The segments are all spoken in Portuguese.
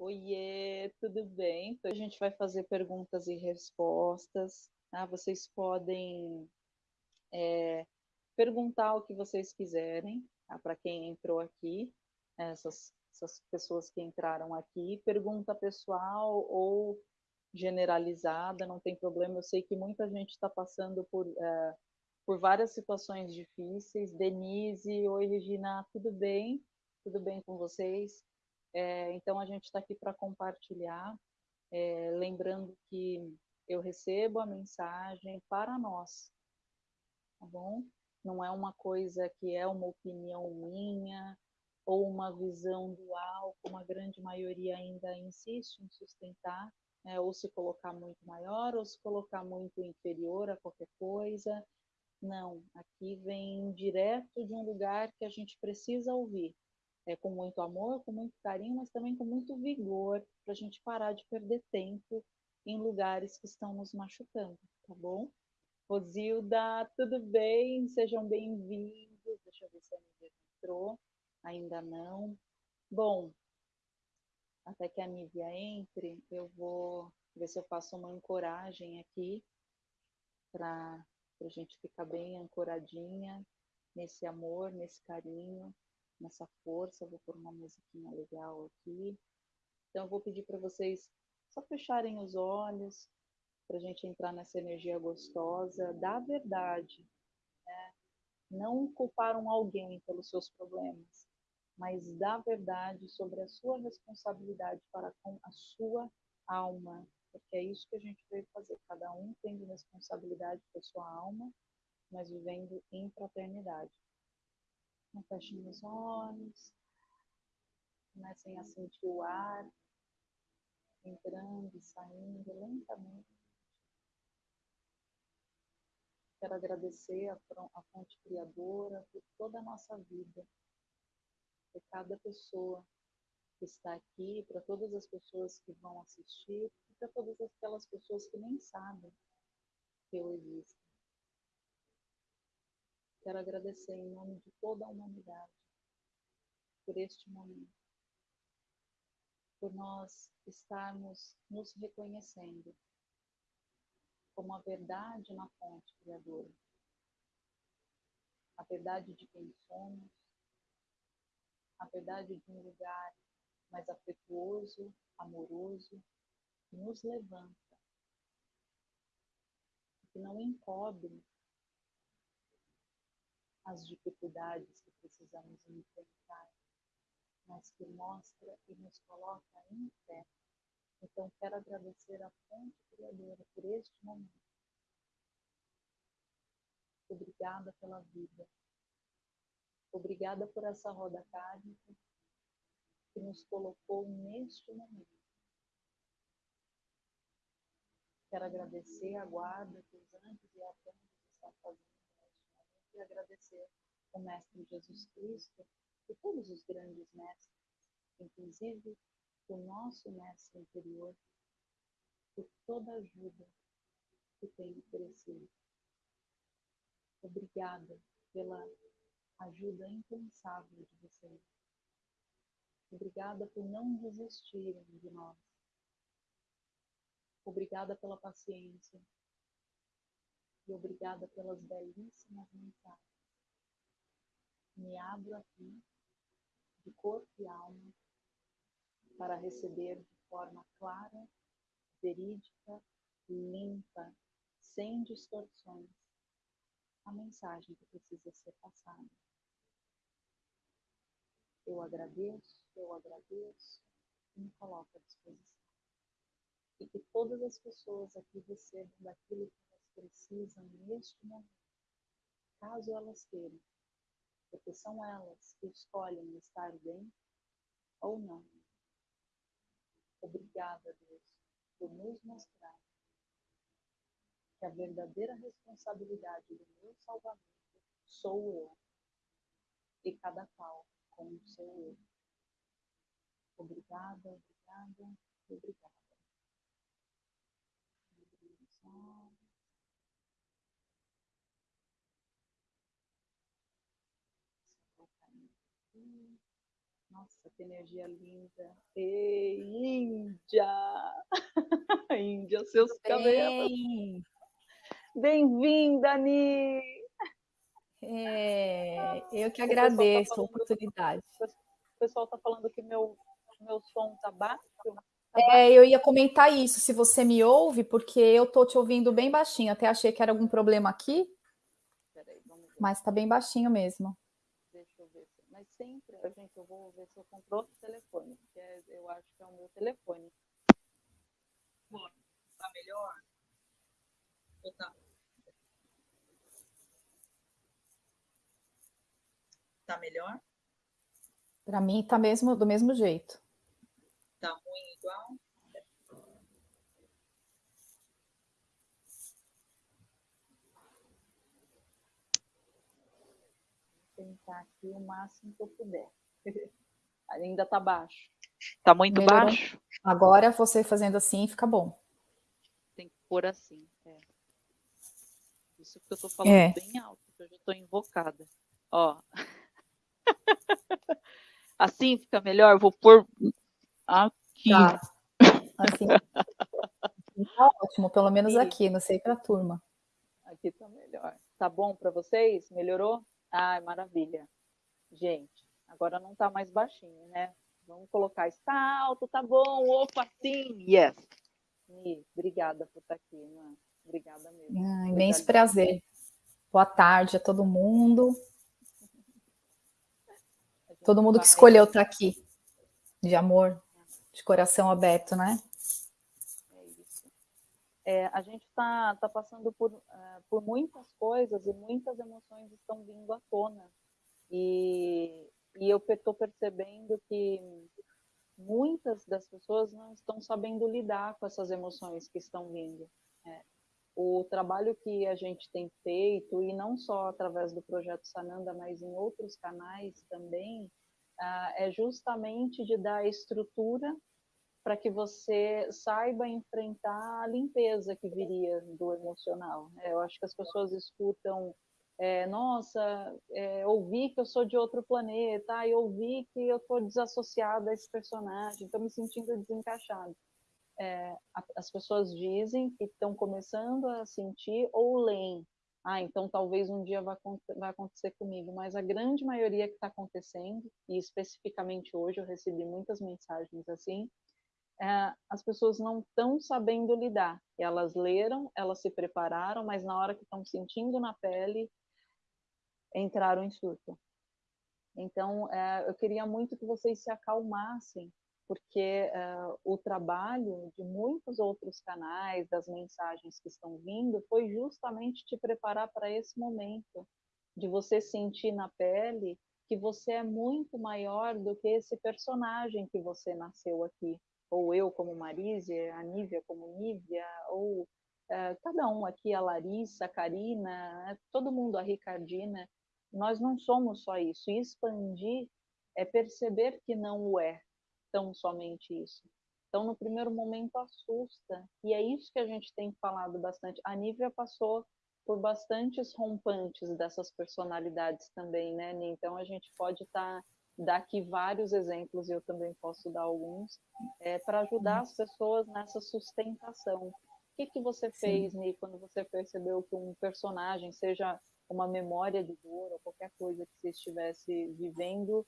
Oiê, tudo bem? Então, a gente vai fazer perguntas e respostas. Tá? Vocês podem é, perguntar o que vocês quiserem tá? para quem entrou aqui, essas, essas pessoas que entraram aqui. Pergunta pessoal ou generalizada, não tem problema. Eu sei que muita gente está passando por, é, por várias situações difíceis. Denise, oi Regina, tudo bem? Tudo bem com vocês? É, então a gente está aqui para compartilhar, é, lembrando que eu recebo a mensagem para nós, tá bom? Não é uma coisa que é uma opinião minha ou uma visão dual, como a grande maioria ainda insiste em sustentar, né? ou se colocar muito maior ou se colocar muito inferior a qualquer coisa. Não, aqui vem direto de um lugar que a gente precisa ouvir, é, com muito amor, com muito carinho, mas também com muito vigor, para a gente parar de perder tempo em lugares que estão nos machucando, tá bom? Rosilda, tudo bem? Sejam bem-vindos. Deixa eu ver se a Nívia entrou. Ainda não. Bom, até que a Nívia entre, eu vou ver se eu faço uma ancoragem aqui para a gente ficar bem ancoradinha nesse amor, nesse carinho nessa força. Vou pôr uma musiquinha legal aqui. Então, eu vou pedir para vocês só fecharem os olhos, para a gente entrar nessa energia gostosa da verdade. Né? Não culparam alguém pelos seus problemas, mas da verdade sobre a sua responsabilidade para com a sua alma. Porque é isso que a gente veio fazer. Cada um tendo responsabilidade com a sua alma, mas vivendo em fraternidade. Então, fechem os olhos. Comecem a sentir o ar entrando e saindo lentamente. Quero agradecer a fonte criadora por toda a nossa vida, por cada pessoa que está aqui, para todas as pessoas que vão assistir, e para todas aquelas pessoas que nem sabem que eu existo. Quero agradecer em nome de toda a humanidade por este momento, por nós estarmos nos reconhecendo como a verdade na fonte criadora, a verdade de quem somos, a verdade de um lugar mais afetuoso, amoroso, que nos levanta, que não encobre as dificuldades que precisamos enfrentar, mas que mostra e nos coloca em pé. Então, quero agradecer a fonte criadora por este momento. Obrigada pela vida. Obrigada por essa roda kármica que nos colocou neste momento. Quero agradecer a guarda que os anjos e arcanjos estão fazendo e agradecer o Mestre Jesus Cristo e todos os grandes mestres, inclusive o nosso Mestre interior, por toda a ajuda que tem oferecido. Obrigada pela ajuda impensável de vocês. Obrigada por não desistirem de nós. Obrigada pela paciência, e obrigada pelas belíssimas mensagens. Me abro aqui, de corpo e alma, para receber de forma clara, verídica, limpa, sem distorções, a mensagem que precisa ser passada. Eu agradeço, eu agradeço e me coloco à disposição. E que todas as pessoas aqui recebam daquilo que precisam neste momento, caso elas queiram, porque são elas que escolhem estar bem ou não. Obrigada, Deus, por nos mostrar que a verdadeira responsabilidade do meu salvamento sou eu e cada qual com o seu eu. Obrigada, obrigada, obrigada. Nossa, que energia linda. Ei, Índia! Índia, seus cabelos. Bem. Bem-vinda, Ni! É, eu que agradeço tá a oportunidade. O pessoal está falando que meu, meu som está baixo. Tá é, eu ia comentar isso, se você me ouve, porque eu estou te ouvindo bem baixinho. Até achei que era algum problema aqui. Peraí, mas está bem baixinho mesmo. Mas sempre, gente, eu vou ver se eu compro outro telefone, porque é, eu acho que é o meu telefone. Bom, tá melhor? Ou tá? Tá melhor? Para mim tá mesmo do mesmo jeito. Tá ruim igual? Tentar aqui o máximo que eu puder. Ainda tá baixo. Tá muito Melhorou. baixo? Agora você fazendo assim fica bom. Tem que pôr assim. É. Isso que eu tô falando é. bem alto, porque eu já tô invocada. Ó. assim fica melhor? Vou pôr aqui. Tá. Assim. tá ótimo, pelo menos aqui, não sei para a turma. Aqui tá melhor. Tá bom para vocês? Melhorou? Ai, maravilha. Gente, agora não tá mais baixinho, né? Vamos colocar, está alto, tá bom, opa, sim, yes. Mi, obrigada por estar aqui, né? Obrigada mesmo. Ah, imenso prazer. Boa tarde a todo mundo. Todo mundo que escolheu estar aqui, de amor, de coração aberto, né? É a gente está tá passando por, uh, por muitas coisas e muitas emoções estão vindo à tona. E, e eu estou percebendo que muitas das pessoas não estão sabendo lidar com essas emoções que estão vindo. É, o trabalho que a gente tem feito, e não só através do projeto Sananda, mas em outros canais também, ah, é justamente de dar estrutura para que você saiba enfrentar a limpeza que viria do emocional. Né? Eu acho que as pessoas escutam, é, nossa, é, ouvi que eu sou de outro planeta, eu ouvi que eu estou desassociada a esse personagem, estou me sentindo desencaixado é, as pessoas dizem que estão começando a sentir ou leem. Ah, então talvez um dia vai acontecer comigo, mas a grande maioria que está acontecendo, e especificamente hoje eu recebi muitas mensagens assim, é, as pessoas não estão sabendo lidar. Elas leram, elas se prepararam, mas na hora que estão sentindo na pele, entraram em surto. Então, é, eu queria muito que vocês se acalmassem porque uh, o trabalho de muitos outros canais, das mensagens que estão vindo, foi justamente te preparar para esse momento, de você sentir na pele que você é muito maior do que esse personagem que você nasceu aqui, ou eu como Marise, a Nívia como Nívia, ou uh, cada um aqui, a Larissa, a Karina, todo mundo, a Ricardina, nós não somos só isso. E expandir é perceber que não o é, tão somente isso. Então, no primeiro momento, assusta. E é isso que a gente tem falado bastante. A Nívia passou por bastantes rompantes dessas personalidades também, né, Então, a gente pode estar... Tá, dar aqui vários exemplos, e eu também posso dar alguns, é, para ajudar as pessoas nessa sustentação. O que, que você fez, Ni, quando você percebeu que um personagem, seja uma memória de dor ou qualquer coisa que você estivesse vivendo,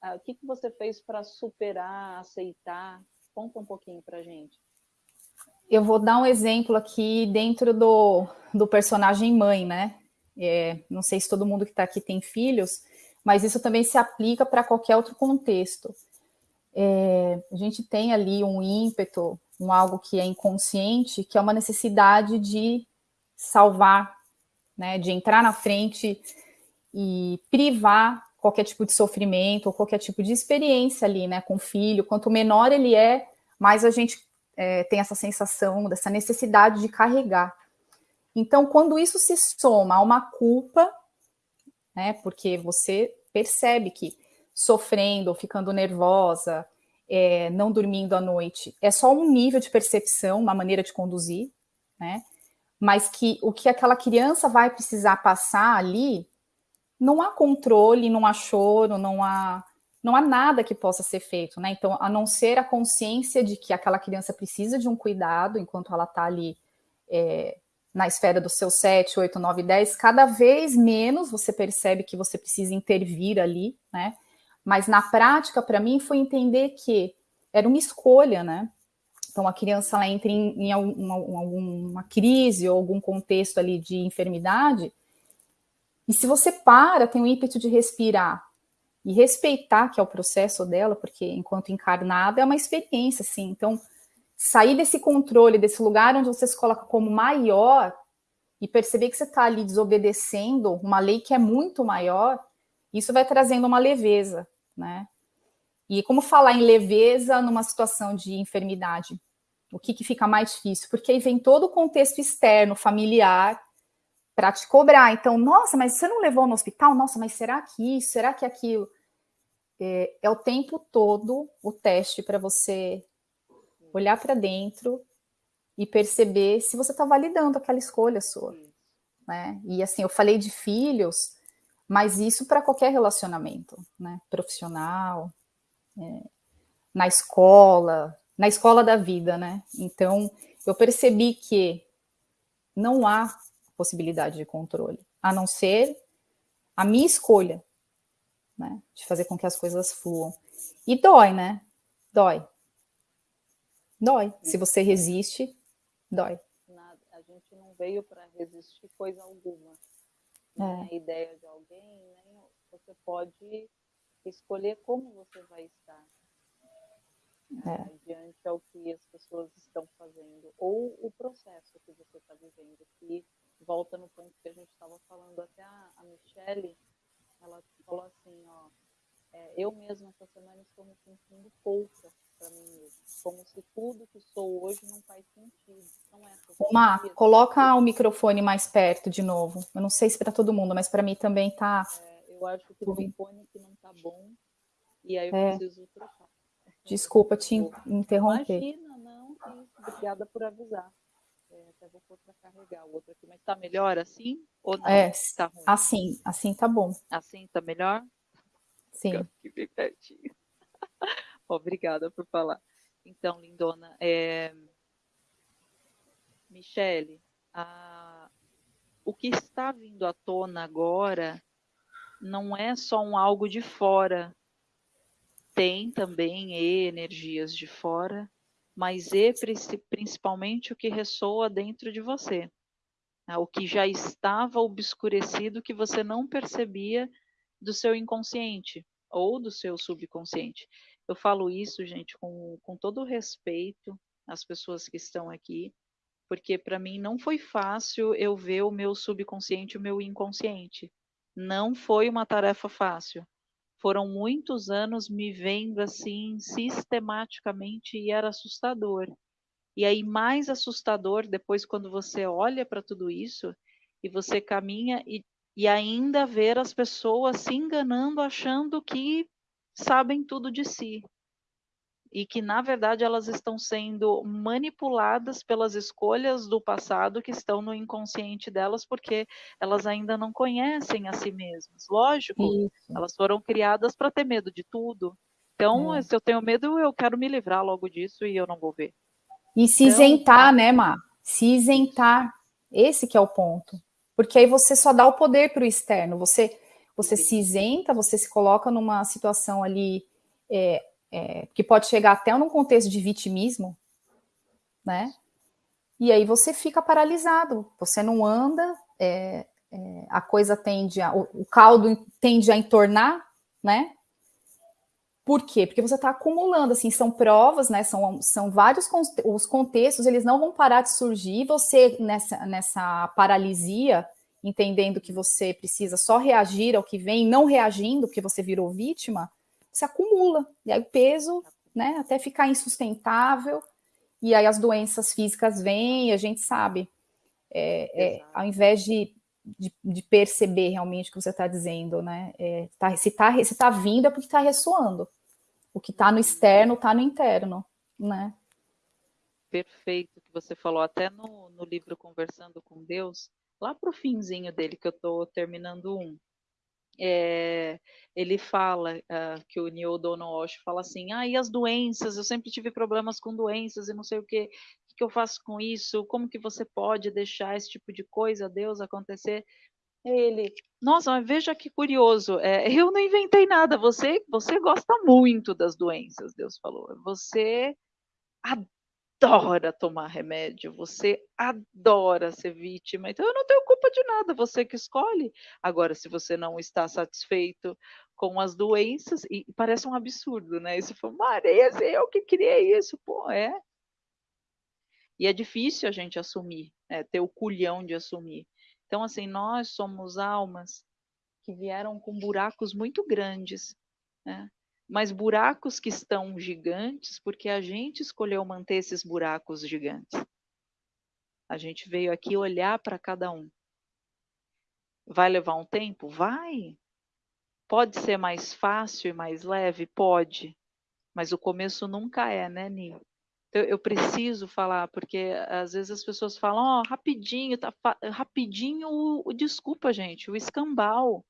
ah, o que, que você fez para superar, aceitar? Conta um pouquinho para gente. Eu vou dar um exemplo aqui dentro do, do personagem mãe, né? É, não sei se todo mundo que está aqui tem filhos, mas isso também se aplica para qualquer outro contexto. É, a gente tem ali um ímpeto, um algo que é inconsciente, que é uma necessidade de salvar, né, de entrar na frente e privar qualquer tipo de sofrimento ou qualquer tipo de experiência ali, né, com o filho. Quanto menor ele é, mais a gente é, tem essa sensação, dessa necessidade de carregar. Então, quando isso se soma a uma culpa, né, porque você percebe que sofrendo ou ficando nervosa, é, não dormindo à noite, é só um nível de percepção, uma maneira de conduzir, né? Mas que o que aquela criança vai precisar passar ali não há controle, não há choro, não há não há nada que possa ser feito, né? Então, a não ser a consciência de que aquela criança precisa de um cuidado enquanto ela está ali é, na esfera dos seus 7, 8, 9, 10, cada vez menos você percebe que você precisa intervir ali, né? Mas na prática, para mim, foi entender que era uma escolha, né? Então a criança ela entra em, em alguma, alguma crise ou algum contexto ali de enfermidade, e se você para, tem o ímpeto de respirar e respeitar que é o processo dela, porque enquanto encarnada é uma experiência, assim. Então, sair desse controle, desse lugar onde você se coloca como maior e perceber que você está ali desobedecendo uma lei que é muito maior, isso vai trazendo uma leveza, né? E como falar em leveza numa situação de enfermidade? O que, que fica mais difícil? Porque aí vem todo o contexto externo, familiar, para te cobrar. Então, nossa, mas você não levou no hospital? Nossa, mas será que isso? Será que aquilo? É, é o tempo todo o teste para você olhar para dentro e perceber se você está validando aquela escolha sua. Né? E assim, eu falei de filhos, mas isso para qualquer relacionamento, né? Profissional, é, na escola, na escola da vida, né? Então, eu percebi que não há possibilidade de controle, a não ser a minha escolha, né? De fazer com que as coisas fluam. E dói, né? Dói. Dói. Se você resiste, dói. Nada. A gente não veio para resistir coisa alguma. É. a ideia de alguém, nem você pode escolher como você vai estar. É. Né, diante ao que as pessoas estão fazendo, ou o processo que você está vivendo, que volta no ponto que a gente estava falando, até a, a Michelle, ela falou assim, ó, é, eu mesma essa semana estou me sentindo pouca para mim mesma, como se tudo que sou hoje não faz sentido. São essas Uma, coloca o microfone mais perto de novo. Eu não sei se para todo mundo, mas para mim também tá. É, eu acho que o fone que não tá bom e aí eu é. preciso trocar. Desculpa te interromper. Imagina, não, obrigada por avisar. É, até vou pôr para carregar o outro aqui, mas está melhor assim ou não? É, tá ruim? assim, assim tá bom. Assim tá melhor? Sim. Aqui bem pertinho. Obrigada por falar. Então, lindona, é... Michele, a... o que está vindo à tona agora não é só um algo de fora, tem também energias de fora, mas é principalmente o que ressoa dentro de você, né? o que já estava obscurecido que você não percebia do seu inconsciente ou do seu subconsciente. Eu falo isso, gente, com, com todo respeito às pessoas que estão aqui, porque para mim não foi fácil eu ver o meu subconsciente o meu inconsciente. Não foi uma tarefa fácil. Foram muitos anos me vendo assim sistematicamente e era assustador. E aí mais assustador depois quando você olha para tudo isso e você caminha e, e ainda ver as pessoas se enganando achando que sabem tudo de si. E que, na verdade, elas estão sendo manipuladas pelas escolhas do passado que estão no inconsciente delas, porque elas ainda não conhecem a si mesmas. Lógico, Isso. elas foram criadas para ter medo de tudo. Então, é. se eu tenho medo, eu quero me livrar logo disso e eu não vou ver. E se então, isentar, né, Má? Se isentar. Esse que é o ponto. Porque aí você só dá o poder para o externo. Você você se isenta, você se coloca numa situação ali é, é, que pode chegar até num contexto de vitimismo, né? E aí você fica paralisado, você não anda, é, é a coisa tende a, o, o, caldo tende a entornar, né? Por quê? Porque você está acumulando, assim, são provas, né? São, são vários os contextos, eles não vão parar de surgir, você nessa, nessa paralisia entendendo que você precisa só reagir ao que vem, não reagindo porque você virou vítima, se acumula. E aí o peso, né, até ficar insustentável, e aí as doenças físicas vêm, e a gente sabe. É, é, ao invés de, de, de, perceber realmente o que você está dizendo, né? É, tá, se está se tá vindo é porque está ressoando. O que está no externo está no interno, né? Perfeito que você falou, até no, no livro Conversando com Deus, lá para o finzinho dele, que eu estou terminando um. é, ele fala uh, que o Neil Walsh fala assim, ah, e as doenças, eu sempre tive problemas com doenças e não sei o que, o que eu faço com isso, como que você pode deixar esse tipo de coisa, Deus, acontecer? Ele, nossa, veja que curioso, é, eu não inventei nada, você, você gosta muito das doenças, Deus falou, você adora tomar remédio, você adora ser vítima, então eu não tenho culpa de nada, você que escolhe. Agora, se você não está satisfeito com as doenças, e parece um absurdo, né? Isso foi, Maria, eu que criei isso, pô, é. E é difícil a gente assumir, né? ter o culhão de assumir. Então, assim, nós somos almas que vieram com buracos muito grandes, né? mas buracos que estão gigantes porque a gente escolheu manter esses buracos gigantes. A gente veio aqui olhar para cada um. Vai levar um tempo? Vai. Pode ser mais fácil e mais leve? Pode. Mas o começo nunca é, né, Ni? Então, eu preciso falar, porque às vezes as pessoas falam, ó, oh, rapidinho, tá rapidinho, o, o, desculpa, gente, o escambau.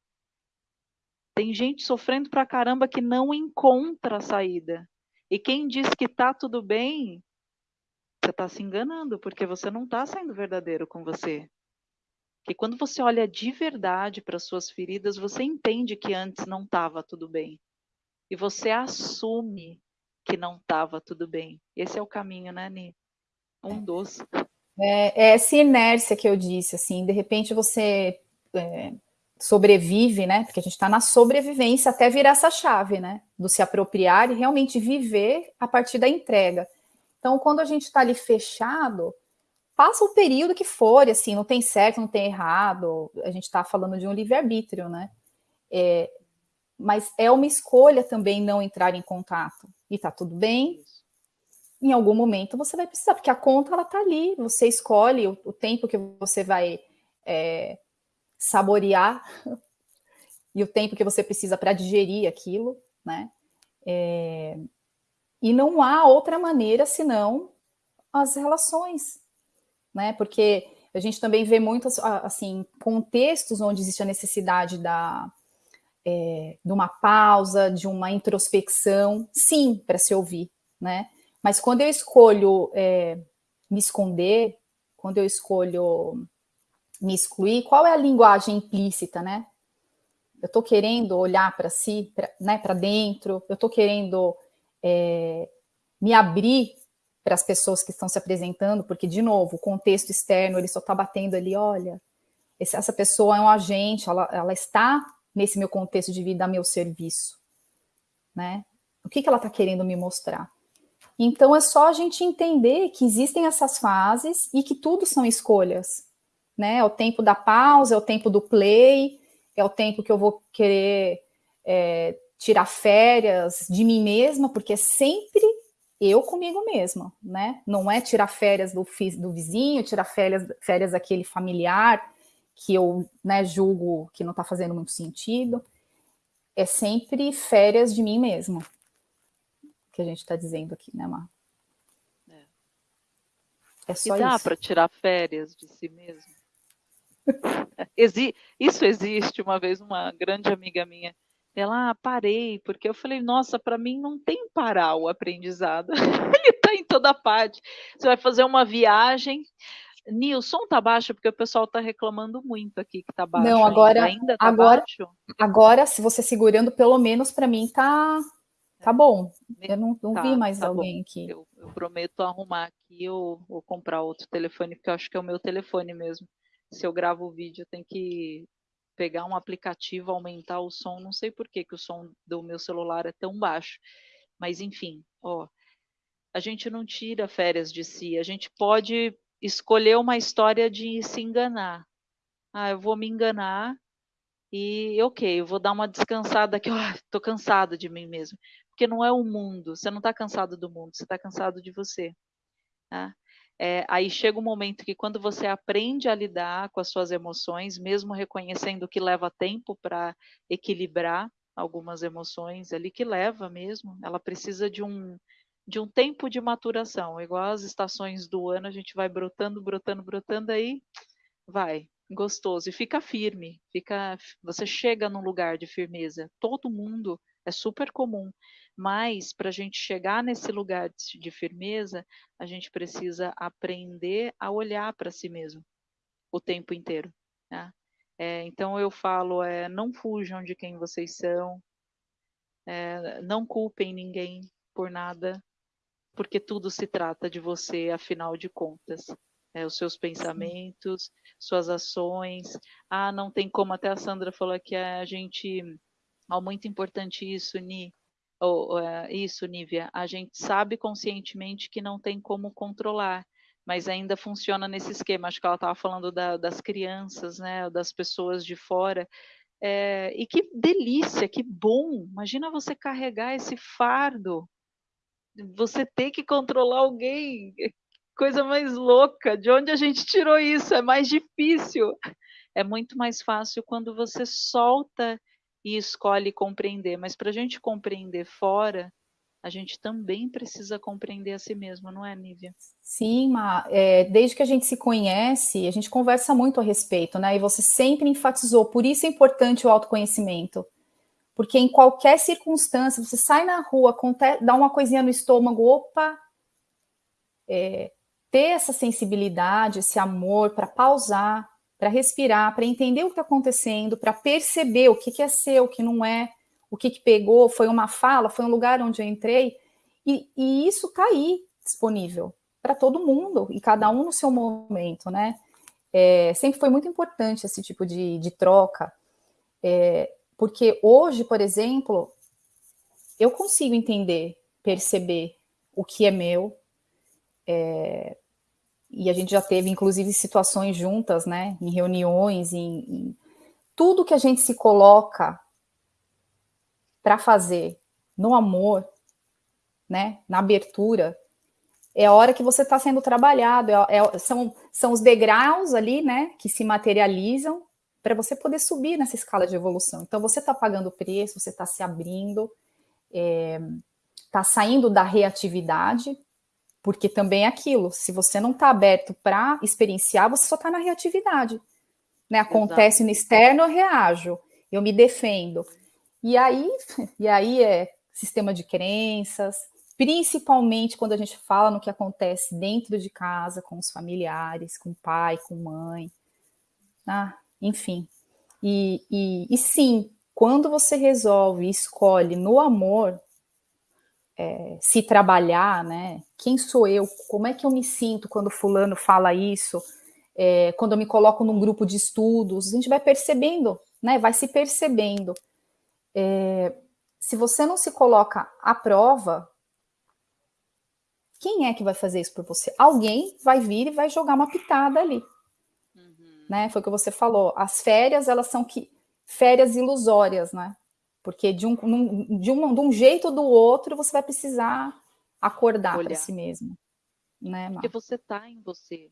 Tem gente sofrendo pra caramba que não encontra a saída. E quem diz que tá tudo bem, você está se enganando, porque você não está sendo verdadeiro com você. Que quando você olha de verdade para suas feridas, você entende que antes não estava tudo bem. E você assume que não estava tudo bem. Esse é o caminho, né, Ni? Um doce. É, é essa inércia que eu disse, assim, de repente você é, sobrevive, né? Porque a gente está na sobrevivência até virar essa chave, né? Do se apropriar e realmente viver a partir da entrega. Então, quando a gente está ali fechado, passa o período que for, assim, não tem certo, não tem errado. A gente está falando de um livre-arbítrio, né? É, mas é uma escolha também não entrar em contato. E tá tudo bem. Em algum momento você vai precisar, porque a conta ela tá ali. Você escolhe o, o tempo que você vai é, saborear e o tempo que você precisa para digerir aquilo, né? É, e não há outra maneira senão as relações, né? Porque a gente também vê muitos assim contextos onde existe a necessidade da é, de uma pausa, de uma introspecção, sim, para se ouvir, né? Mas quando eu escolho é, me esconder, quando eu escolho me excluir, qual é a linguagem implícita, né? Eu estou querendo olhar para si, pra, né, para dentro, eu estou querendo é, me abrir para as pessoas que estão se apresentando, porque, de novo, o contexto externo, ele só está batendo ali, olha, essa pessoa é um agente, ela, ela está nesse meu contexto de vida meu serviço, né? O que, que ela está querendo me mostrar? Então, é só a gente entender que existem essas fases e que tudo são escolhas, né? É o tempo da pausa, é o tempo do play, é o tempo que eu vou querer é, tirar férias de mim mesma, porque é sempre eu comigo mesma, né? Não é tirar férias do, do vizinho, tirar férias, férias daquele familiar que eu né, julgo que não está fazendo muito sentido. É sempre férias de mim mesma, que a gente está dizendo aqui, né, Mar? É, é só e dá para tirar férias de si mesmo? Exi isso existe. Uma vez uma grande amiga minha ela, ah, parei, porque eu falei, nossa, para mim não tem parar o aprendizado. Ele está em toda parte. Você vai fazer uma viagem. Nilson tá baixo porque o pessoal está reclamando muito aqui que tá baixo. Não, agora ainda, tá agora, baixo? Agora, se você segurando, pelo menos para mim tá tá bom. Eu não, não tá, vi mais tá alguém bom. aqui. Eu, eu, prometo arrumar aqui ou, ou comprar outro telefone, porque eu acho que é o meu telefone mesmo. Se eu gravo o vídeo, tem que pegar um aplicativo, aumentar o som, não sei por que, que o som do meu celular é tão baixo. Mas enfim, ó, a gente não tira férias de si, a gente pode escolher uma história de se enganar. Ah, eu vou me enganar e ok, eu vou dar uma descansada aqui, estou oh, cansada de mim mesmo. Porque não é o mundo, você não está cansado do mundo, você está cansado de você. Tá? É, aí chega um momento que quando você aprende a lidar com as suas emoções, mesmo reconhecendo que leva tempo para equilibrar algumas emoções ali, que leva mesmo, ela precisa de um, de um tempo de maturação, igual as estações do ano, a gente vai brotando, brotando, brotando, aí vai, gostoso e fica firme, fica, você chega num lugar de firmeza. Todo mundo é super comum, mas para a gente chegar nesse lugar de, firmeza, a gente precisa aprender a olhar para si mesmo o tempo inteiro. Né? É, então eu falo, é, não fujam de quem vocês são, é, não culpem ninguém por nada, porque tudo se trata de você, afinal de contas. É, os seus pensamentos, suas ações. Ah, não tem como, até a Sandra falou que a gente. Muito importante isso, Ni. Oh, isso, Nívia. A gente sabe conscientemente que não tem como controlar, mas ainda funciona nesse esquema. Acho que ela estava falando da, das crianças, né, das pessoas de fora. É, e que delícia, que bom! Imagina você carregar esse fardo, você ter que controlar alguém, coisa mais louca. De onde a gente tirou isso? É mais difícil. É muito mais fácil quando você solta e escolhe compreender. Mas para a gente compreender fora, a gente também precisa compreender a si mesmo, não é, Nívia? Sim, Ma, é, desde que a gente se conhece, a gente conversa muito a respeito, né? E você sempre enfatizou, por isso é importante o autoconhecimento. Porque em qualquer circunstância, você sai na rua, dá uma coisinha no estômago, opa, é, ter essa sensibilidade, esse amor para pausar, para respirar, para entender o que está acontecendo, para perceber o que, que é seu, o que não é, o que, que pegou, foi uma fala, foi um lugar onde eu entrei, e, e isso está aí disponível para todo mundo, e cada um no seu momento, né? É, sempre foi muito importante esse tipo de, de troca, é, porque hoje, por exemplo, eu consigo entender, perceber o que é meu, é, e a gente já teve, inclusive, situações juntas, né, em reuniões, em, em tudo que a gente se coloca para fazer no amor, né, na abertura, é a hora que você está sendo trabalhado, é, é, são, são os degraus ali, né, que se materializam para você poder subir nessa escala de evolução. Então, você está pagando preço, você está se abrindo, está é, tá saindo da reatividade, porque também é aquilo, se você não está aberto para experienciar, você só está na reatividade. Né? Acontece Exato. no externo, eu reajo, eu me defendo. E aí, e aí é sistema de crenças, principalmente quando a gente fala no que acontece dentro de casa, com os familiares, com pai, com mãe, ah, enfim. E, e, e sim, quando você resolve, escolhe no amor é, se trabalhar, né? Quem sou eu? Como é que eu me sinto quando fulano fala isso? É, quando eu me coloco num grupo de estudos, a gente vai percebendo, né? Vai se percebendo é, se você não se coloca à prova, quem é que vai fazer isso por você? Alguém vai vir e vai jogar uma pitada ali. Né? Foi o que você falou. As férias, elas são que férias ilusórias, né? Porque de um, de um, de um jeito ou do outro, você vai precisar acordar para si mesmo. Né, Porque você está em você.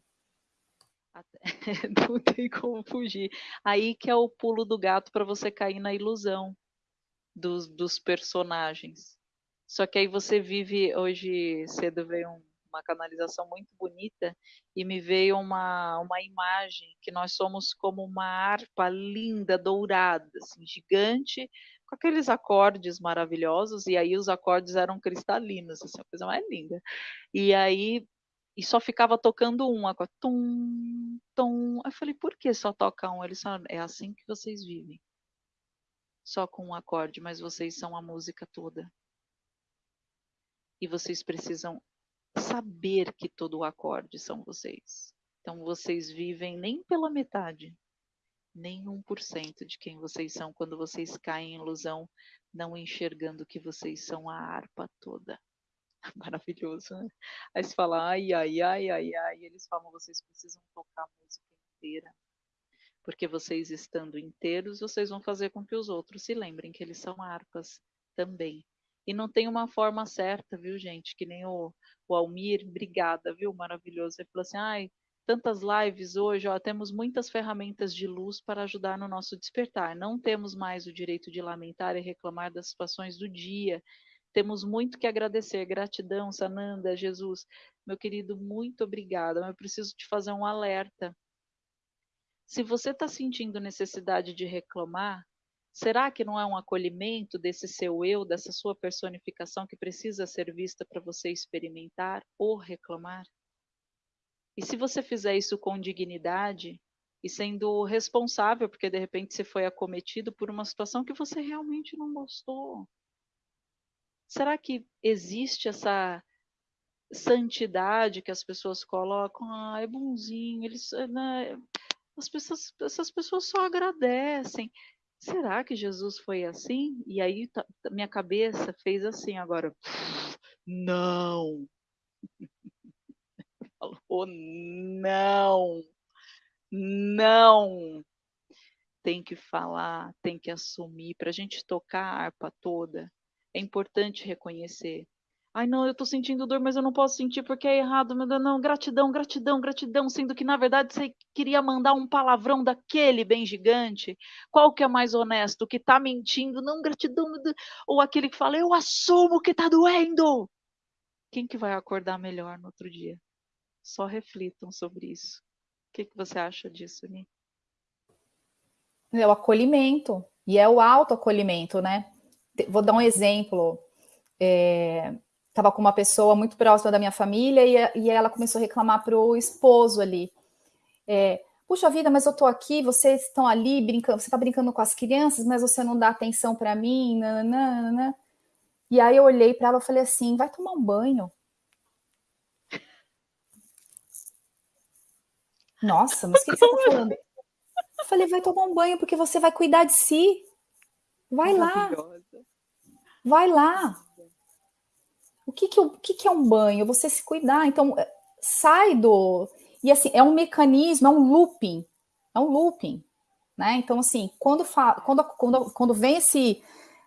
Não tem como fugir. Aí que é o pulo do gato para você cair na ilusão dos, dos personagens. Só que aí você vive, hoje cedo veio um, uma canalização muito bonita e me veio uma, uma imagem que nós somos como uma harpa linda, dourada, assim, gigante, com aqueles acordes maravilhosos, e aí os acordes eram cristalinos, assim, coisa mais linda. E aí e só ficava tocando um tum, tum. Eu falei, por que só toca um? Eles falaram, é assim que vocês vivem só com um acorde, mas vocês são a música toda. E vocês precisam saber que todo o acorde são vocês. Então vocês vivem nem pela metade, nem 1% de quem vocês são quando vocês caem em ilusão, não enxergando que vocês são a harpa toda. Maravilhoso, né? Aí você fala, ai, ai, ai, ai, ai, eles falam, vocês precisam tocar a música inteira porque vocês estando inteiros, vocês vão fazer com que os outros se lembrem que eles são harpas também. E não tem uma forma certa, viu, gente? Que nem o, o Almir, obrigada, viu? Maravilhoso. Ele falou assim: ai, tantas lives hoje, ó, temos muitas ferramentas de luz para ajudar no nosso despertar. Não temos mais o direito de lamentar e reclamar das situações do dia. Temos muito que agradecer. Gratidão, Sananda, Jesus. Meu querido, muito obrigada. Mas eu preciso te fazer um alerta Se você está sentindo necessidade de reclamar, será que não é um acolhimento desse seu eu, dessa sua personificação que precisa ser vista para você experimentar ou reclamar? E se você fizer isso com dignidade e sendo responsável, porque de repente você foi acometido por uma situação que você realmente não gostou, será que existe essa santidade que as pessoas colocam? Ah, é bonzinho, eles, né, as pessoas, essas pessoas só agradecem. Será que Jesus foi assim? E aí minha cabeça fez assim agora. Não. Falou não. Não. Tem que falar, tem que assumir. Para a gente tocar a harpa toda, é importante reconhecer Ai, não, eu tô sentindo dor, mas eu não posso sentir porque é errado. Meu Deus, não, gratidão, gratidão, gratidão. Sendo que, na verdade, você queria mandar um palavrão daquele bem gigante. Qual que é mais honesto? O que tá mentindo? Não, gratidão. Ou aquele que fala, eu assumo que tá doendo. Quem que vai acordar melhor no outro dia? Só reflitam sobre isso. O que, que você acha disso, Ni? É o acolhimento. E é o autoacolhimento, né? Vou dar um exemplo. É, estava com uma pessoa muito próxima da minha família e, e ela começou a reclamar para o esposo ali. É, Puxa vida, mas eu estou aqui, vocês estão ali brincando, você está brincando com as crianças, mas você não dá atenção para mim, nananana. E aí eu olhei para ela e falei assim, vai tomar um banho. Nossa, mas o que, que você está falando? Eu falei, vai tomar um banho porque você vai cuidar de si. Vai lá. Vai lá que que, o que que é um banho? Você se cuidar. Então, é, sai do... E assim, é um mecanismo, é um looping. É um looping, né? Então, assim, quando, quando, quando, quando vem esse,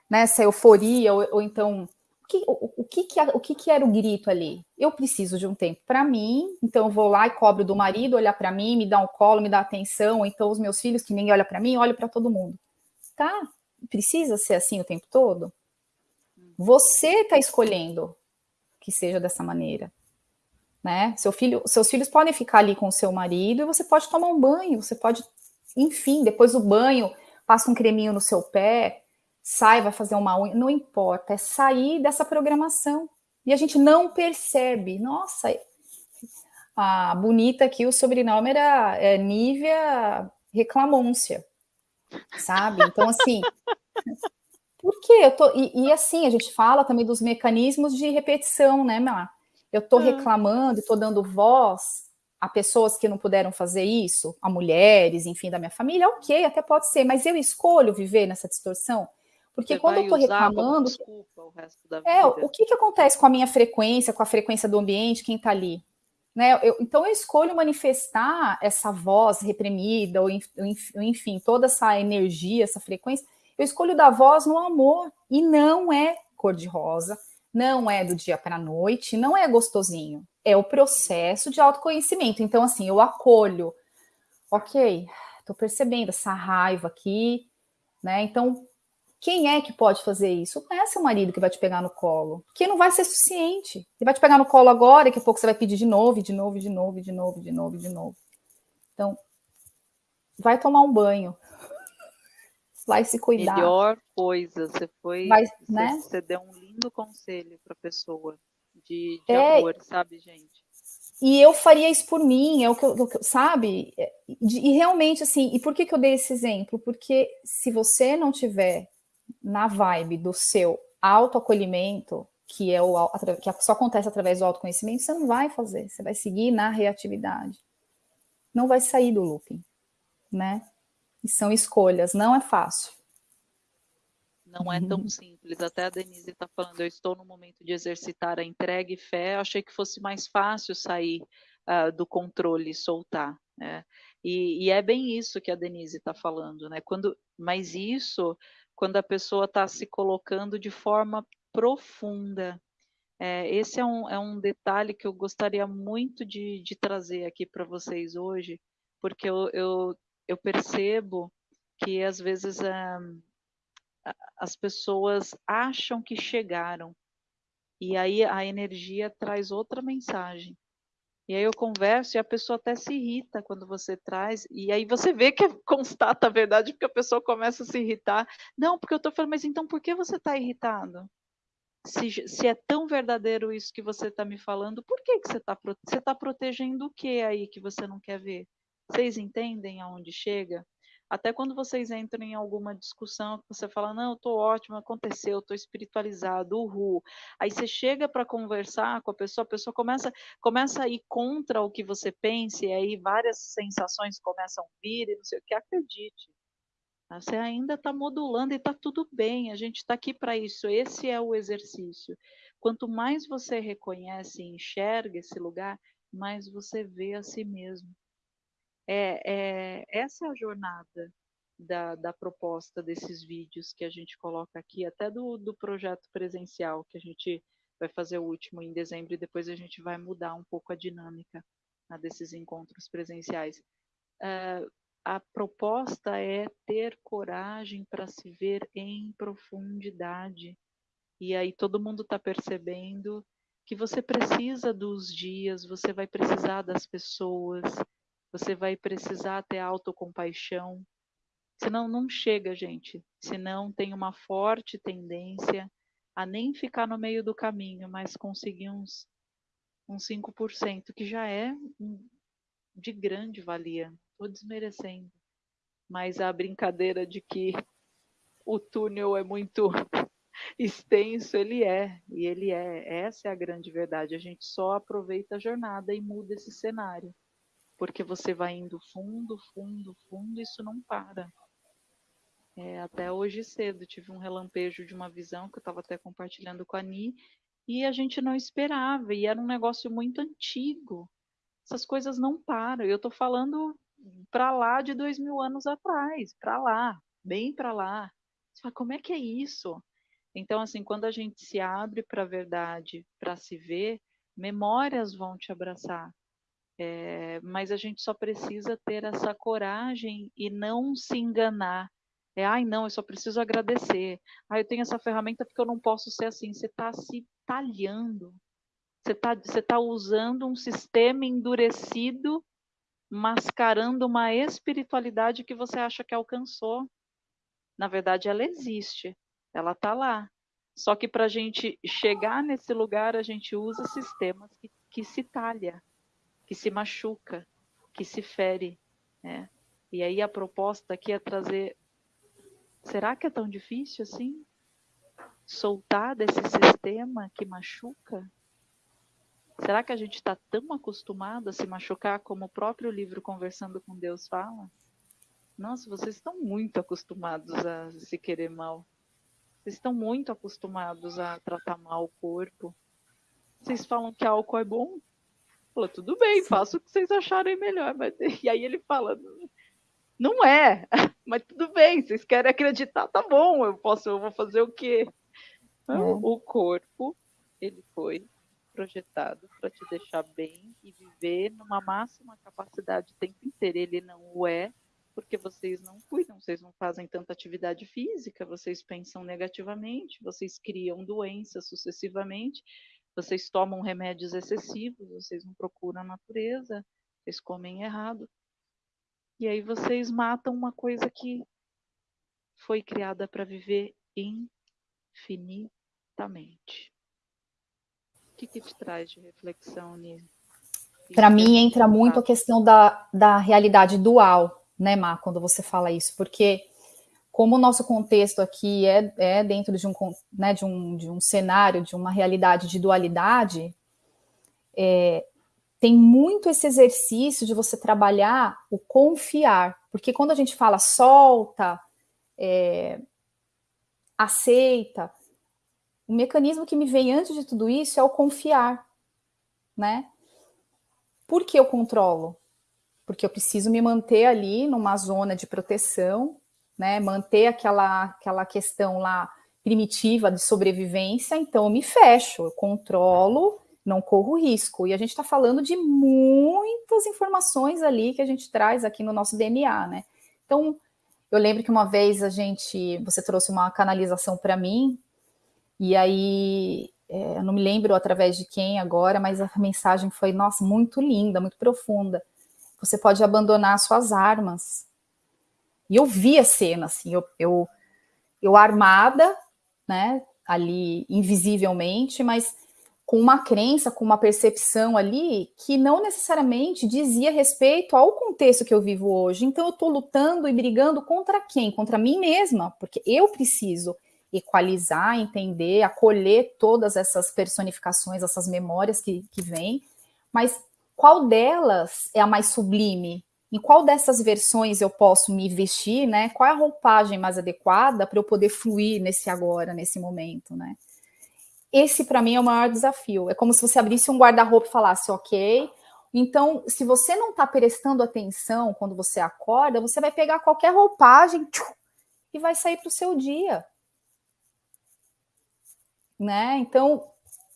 né, essa euforia, ou, ou então... O que, o, que, que, o que, que era o grito ali? Eu preciso de um tempo para mim, então eu vou lá e cobro do marido olhar para mim, me dar um colo, me dar atenção, ou então os meus filhos, que ninguém olha para mim, olho para todo mundo. Tá? Precisa ser assim o tempo todo? Você está escolhendo que seja dessa maneira. Né? Seu filho, seus filhos podem ficar ali com o seu marido e você pode tomar um banho, você pode, enfim, depois do banho, passa um creminho no seu pé, sai, vai fazer uma unha, não importa, é sair dessa programação. E a gente não percebe. Nossa, a bonita aqui, o sobrenome era é, Nívia Reclamôncia, sabe? Então, assim, por quê? Eu tô, e, e, assim, a gente fala também dos mecanismos de repetição, né, Mar? Eu estou ah. reclamando, estou dando voz a pessoas que não puderam fazer isso, a mulheres, enfim, da minha família, ok, até pode ser, mas eu escolho viver nessa distorção. Porque Você quando eu estou reclamando. Desculpa, o resto da vida. É, o que, que acontece com a minha frequência, com a frequência do ambiente, quem está ali? Né? Eu, então eu escolho manifestar essa voz reprimida, ou enfim, toda essa energia, essa frequência eu escolho dar voz no amor e não é cor-de-rosa, não é do dia para a noite, não é gostosinho. É o processo de autoconhecimento. Então, assim, eu acolho. Ok, estou percebendo essa raiva aqui, né? Então, quem é que pode fazer isso? Não é seu marido que vai te pegar no colo, porque não vai ser suficiente. Ele vai te pegar no colo agora, daqui a pouco você vai pedir de novo, de novo, de novo, de novo, de novo, de novo. Então, vai tomar um banho, vai se cuidar. Melhor coisa, você foi, vai, você, né? você deu um lindo conselho para a pessoa de, de é, amor, sabe, gente? E eu faria isso por mim, é o que eu, sabe? E realmente, assim, e por que, que eu dei esse exemplo? Porque se você não tiver na vibe do seu autoacolhimento, que é o que só acontece através do autoconhecimento, você não vai fazer, você vai seguir na reatividade. Não vai sair do looping, né? E são escolhas, não é fácil. Não é tão simples. Até a Denise está falando, eu estou no momento de exercitar a entrega e fé. Eu achei que fosse mais fácil sair uh, do controle e soltar. Né? E, e, é bem isso que a Denise está falando, né? Quando, mas isso, quando a pessoa está se colocando de forma profunda. É, esse é um, é um detalhe que eu gostaria muito de, de trazer aqui para vocês hoje, porque eu, eu eu percebo que às vezes eh, as pessoas acham que chegaram e aí a energia traz outra mensagem. E aí eu converso e a pessoa até se irrita quando você traz, e aí você vê que constata a verdade, porque a pessoa começa a se irritar. Não, porque eu estou falando, mas então por que você está irritado? Se, se, é tão verdadeiro isso que você está me falando, por que, que você está você tá protegendo o que aí que você não quer ver? Vocês entendem aonde chega? Até quando vocês entram em alguma discussão, você fala, não, eu estou ótimo, aconteceu, estou espiritualizado, uhul. Aí você chega para conversar com a pessoa, a pessoa começa, começa a ir contra o que você pensa, e aí várias sensações começam a vir, e não sei o que, acredite. Você ainda está modulando e está tudo bem, a gente está aqui para isso, esse é o exercício. Quanto mais você reconhece e enxerga esse lugar, mais você vê a si mesmo. É, é, essa é a jornada da, da, proposta desses vídeos que a gente coloca aqui, até do, do projeto presencial, que a gente vai fazer o último em dezembro e depois a gente vai mudar um pouco a dinâmica né, desses encontros presenciais. Uh, a proposta é ter coragem para se ver em profundidade. E aí todo mundo está percebendo que você precisa dos dias, você vai precisar das pessoas, você vai precisar ter autocompaixão. Senão não chega, gente. Senão tem uma forte tendência a nem ficar no meio do caminho, mas conseguir uns, uns 5%, que já é de grande valia. Estou desmerecendo. Mas a brincadeira de que o túnel é muito extenso, ele é. E ele é. Essa é a grande verdade. A gente só aproveita a jornada e muda esse cenário porque você vai indo fundo, fundo, fundo, isso não para. É, até hoje cedo tive um relampejo de uma visão que eu estava até compartilhando com a Ni, e a gente não esperava, e era um negócio muito antigo. Essas coisas não param. Eu estou falando para lá de dois mil anos atrás, para lá, bem para lá. Você fala, como é que é isso? Então, assim, quando a gente se abre para a verdade, para se ver, memórias vão te abraçar. É, mas a gente só precisa ter essa coragem e não se enganar. É, ai, não, eu só preciso agradecer. Ah, eu tenho essa ferramenta porque eu não posso ser assim. Você está se talhando. Você está você tá usando um sistema endurecido, mascarando uma espiritualidade que você acha que alcançou. Na verdade, ela existe. Ela está lá. Só que para a gente chegar nesse lugar, a gente usa sistemas que, que se talha que se machuca, que se fere, né? E aí a proposta aqui é trazer, será que é tão difícil assim? Soltar desse sistema que machuca? Será que a gente está tão acostumado a se machucar como o próprio livro Conversando com Deus fala? Nossa, vocês estão muito acostumados a se querer mal. Vocês estão muito acostumados a tratar mal o corpo. Vocês falam que álcool é bom? Falou, tudo bem, faça o que vocês acharem melhor. Mas... E aí ele fala, não é, mas tudo bem, vocês querem acreditar, tá bom, eu posso, eu vou fazer o quê? É. O corpo, ele foi projetado para te deixar bem e viver numa máxima capacidade o tempo inteiro. Ele não o é porque vocês não cuidam, vocês não fazem tanta atividade física, vocês pensam negativamente, vocês criam doenças sucessivamente vocês tomam remédios excessivos, vocês não procuram a natureza, vocês comem errado. E aí vocês matam uma coisa que foi criada para viver infinitamente. O que, que te traz de reflexão nisso? Para mim entra muito a questão da, da realidade dual, né, Má, quando você fala isso, porque como o nosso contexto aqui é, é dentro de um, né, de, um, de um cenário, de uma realidade de dualidade, é, tem muito esse exercício de você trabalhar o confiar, porque quando a gente fala solta, é, aceita, o mecanismo que me vem antes de tudo isso é o confiar, né? Por que eu controlo? Porque eu preciso me manter ali numa zona de proteção, né, manter aquela, aquela questão lá primitiva de sobrevivência, então eu me fecho, eu controlo, não corro risco. E a gente está falando de muitas informações ali que a gente traz aqui no nosso DNA, né? Então, eu lembro que uma vez a gente, você trouxe uma canalização para mim, e aí é, eu não me lembro através de quem agora, mas a mensagem foi, nossa, muito linda, muito profunda. Você pode abandonar suas armas. E eu vi a cena, assim, eu, eu, eu armada, né, ali invisivelmente, mas com uma crença, com uma percepção ali que não necessariamente dizia respeito ao contexto que eu vivo hoje. Então eu estou lutando e brigando contra quem? Contra mim mesma, porque eu preciso equalizar, entender, acolher todas essas personificações, essas memórias que, que vêm, mas qual delas é a mais sublime? Em qual dessas versões eu posso me vestir, né? Qual é a roupagem mais adequada para eu poder fluir nesse agora, nesse momento, né? Esse, para mim, é o maior desafio. É como se você abrisse um guarda-roupa e falasse, ok, então, se você não está prestando atenção quando você acorda, você vai pegar qualquer roupagem tchum, e vai sair para o seu dia né? Então,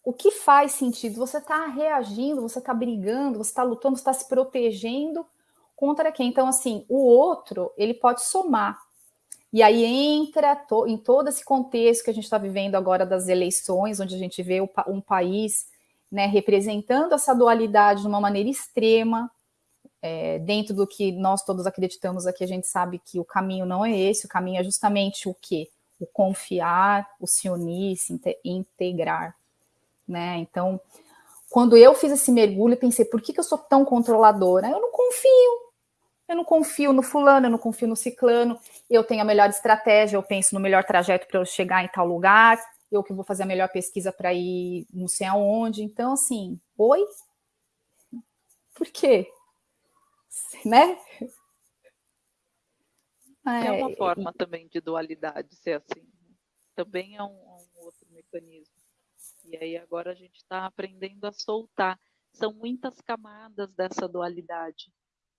o que faz sentido? Você está reagindo, você está brigando, você está lutando, você está se protegendo contra quem? Então, assim, o outro, ele pode somar. E aí entra to, em todo esse contexto que a gente está vivendo agora das eleições, onde a gente vê um país né, representando essa dualidade de uma maneira extrema, é, dentro do que nós todos acreditamos aqui, a gente sabe que o caminho não é esse, o caminho é justamente o quê? o confiar, o se unir, se integrar, né? Então, quando eu fiz esse mergulho, pensei, por que, que eu sou tão controladora? Eu não confio. Eu não confio no fulano, eu não confio no ciclano, eu tenho a melhor estratégia, eu penso no melhor trajeto para eu chegar em tal lugar, eu que vou fazer a melhor pesquisa para ir não sei aonde. Então, assim, oi? Por quê? Né? É, é uma forma também de dualidade ser assim. Né? Também é um, um outro mecanismo. E aí agora a gente está aprendendo a soltar. São muitas camadas dessa dualidade.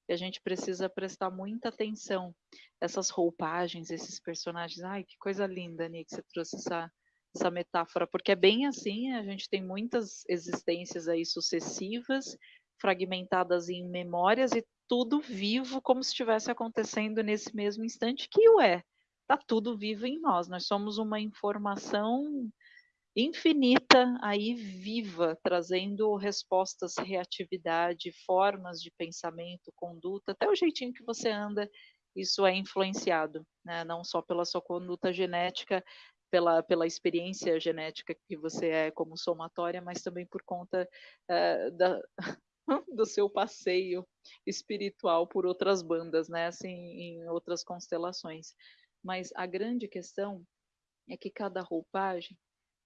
E a gente precisa prestar muita atenção. Essas roupagens, esses personagens. Ai, que coisa linda, Nick, você trouxe essa, essa metáfora. Porque é bem assim, a gente tem muitas existências aí sucessivas, fragmentadas em memórias, e tudo vivo como se estivesse acontecendo nesse mesmo instante, que o é. Está tudo vivo em nós. Nós somos uma informação infinita aí viva, trazendo respostas, reatividade, formas de pensamento, conduta, até o jeitinho que você anda, isso é influenciado, né? não só pela sua conduta genética, pela, pela experiência genética que você é como somatória, mas também por conta uh, da, do seu passeio espiritual por outras bandas, né? Assim, em outras constelações. Mas a grande questão é que cada roupagem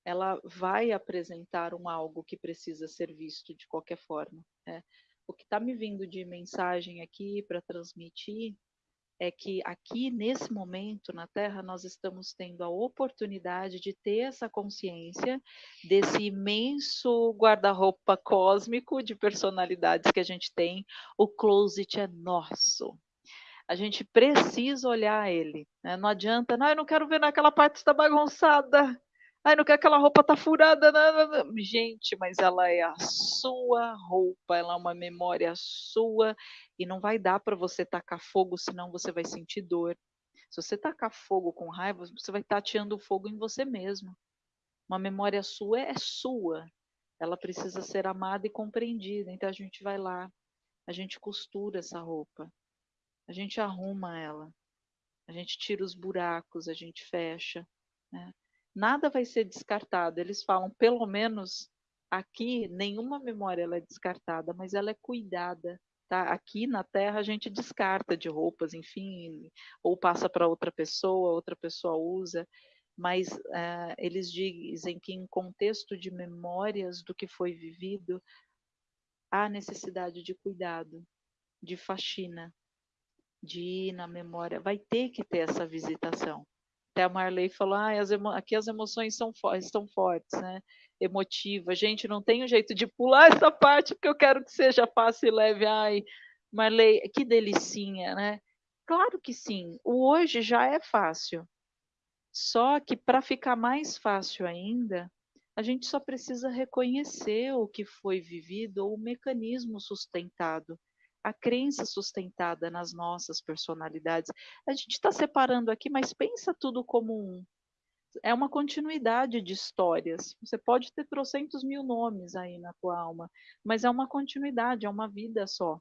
ela vai apresentar um algo que precisa ser visto de qualquer forma. Né? O que está me vindo de mensagem aqui para transmitir é que aqui nesse momento na Terra nós estamos tendo a oportunidade de ter essa consciência desse imenso guarda-roupa cósmico de personalidades que a gente tem. O closet é nosso. A gente precisa olhar ele. Né? Não adianta, não, eu não quero ver naquela parte está bagunçada. Ai, não quer aquela roupa tá furada. Não, não. Gente, mas ela é a sua roupa, ela é uma memória sua e não vai dar para você tacar fogo, senão você vai sentir dor. Se você tacar fogo com raiva, você vai tateando fogo em você mesmo. Uma memória sua é sua. Ela precisa ser amada e compreendida. Então a gente vai lá, a gente costura essa roupa, a gente arruma ela, a gente tira os buracos, a gente fecha. Né? Nada vai ser descartado. Eles falam, pelo menos aqui, nenhuma memória ela é descartada, mas ela é cuidada. Tá? Aqui na Terra a gente descarta de roupas, enfim, ou passa para outra pessoa, outra pessoa usa, mas uh, eles dizem que em contexto de memórias do que foi vivido, há necessidade de cuidado, de faxina, de ir na memória, vai ter que ter essa visitação. Até a Marley falou, ah, as aqui as emoções são fo estão fortes, né? Emotiva. Gente, não tem um jeito de pular essa parte porque eu quero que seja fácil e leve. Ai, Marley, que delicinha, né? Claro que sim. O hoje já é fácil. Só que para ficar mais fácil ainda, a gente só precisa reconhecer o que foi vivido ou o mecanismo sustentado a crença sustentada nas nossas personalidades. A gente está separando aqui, mas pensa tudo como um. é uma continuidade de histórias. Você pode ter trocentos mil nomes aí na tua alma, mas é uma continuidade, é uma vida só,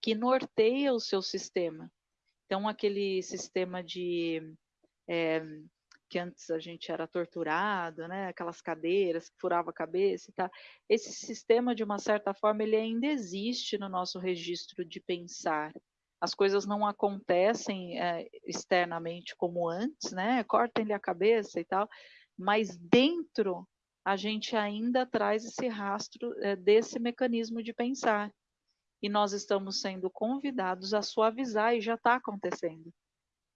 que norteia o seu sistema. Então, aquele sistema de é, que antes a gente era torturado, né? Aquelas cadeiras que furava a cabeça e tal. Esse sistema, de uma certa forma, ele ainda existe no nosso registro de pensar. As coisas não acontecem é, externamente como antes, né? Cortem-lhe a cabeça e tal, mas dentro a gente ainda traz esse rastro é, desse mecanismo de pensar. E nós estamos sendo convidados a suavizar e já está acontecendo.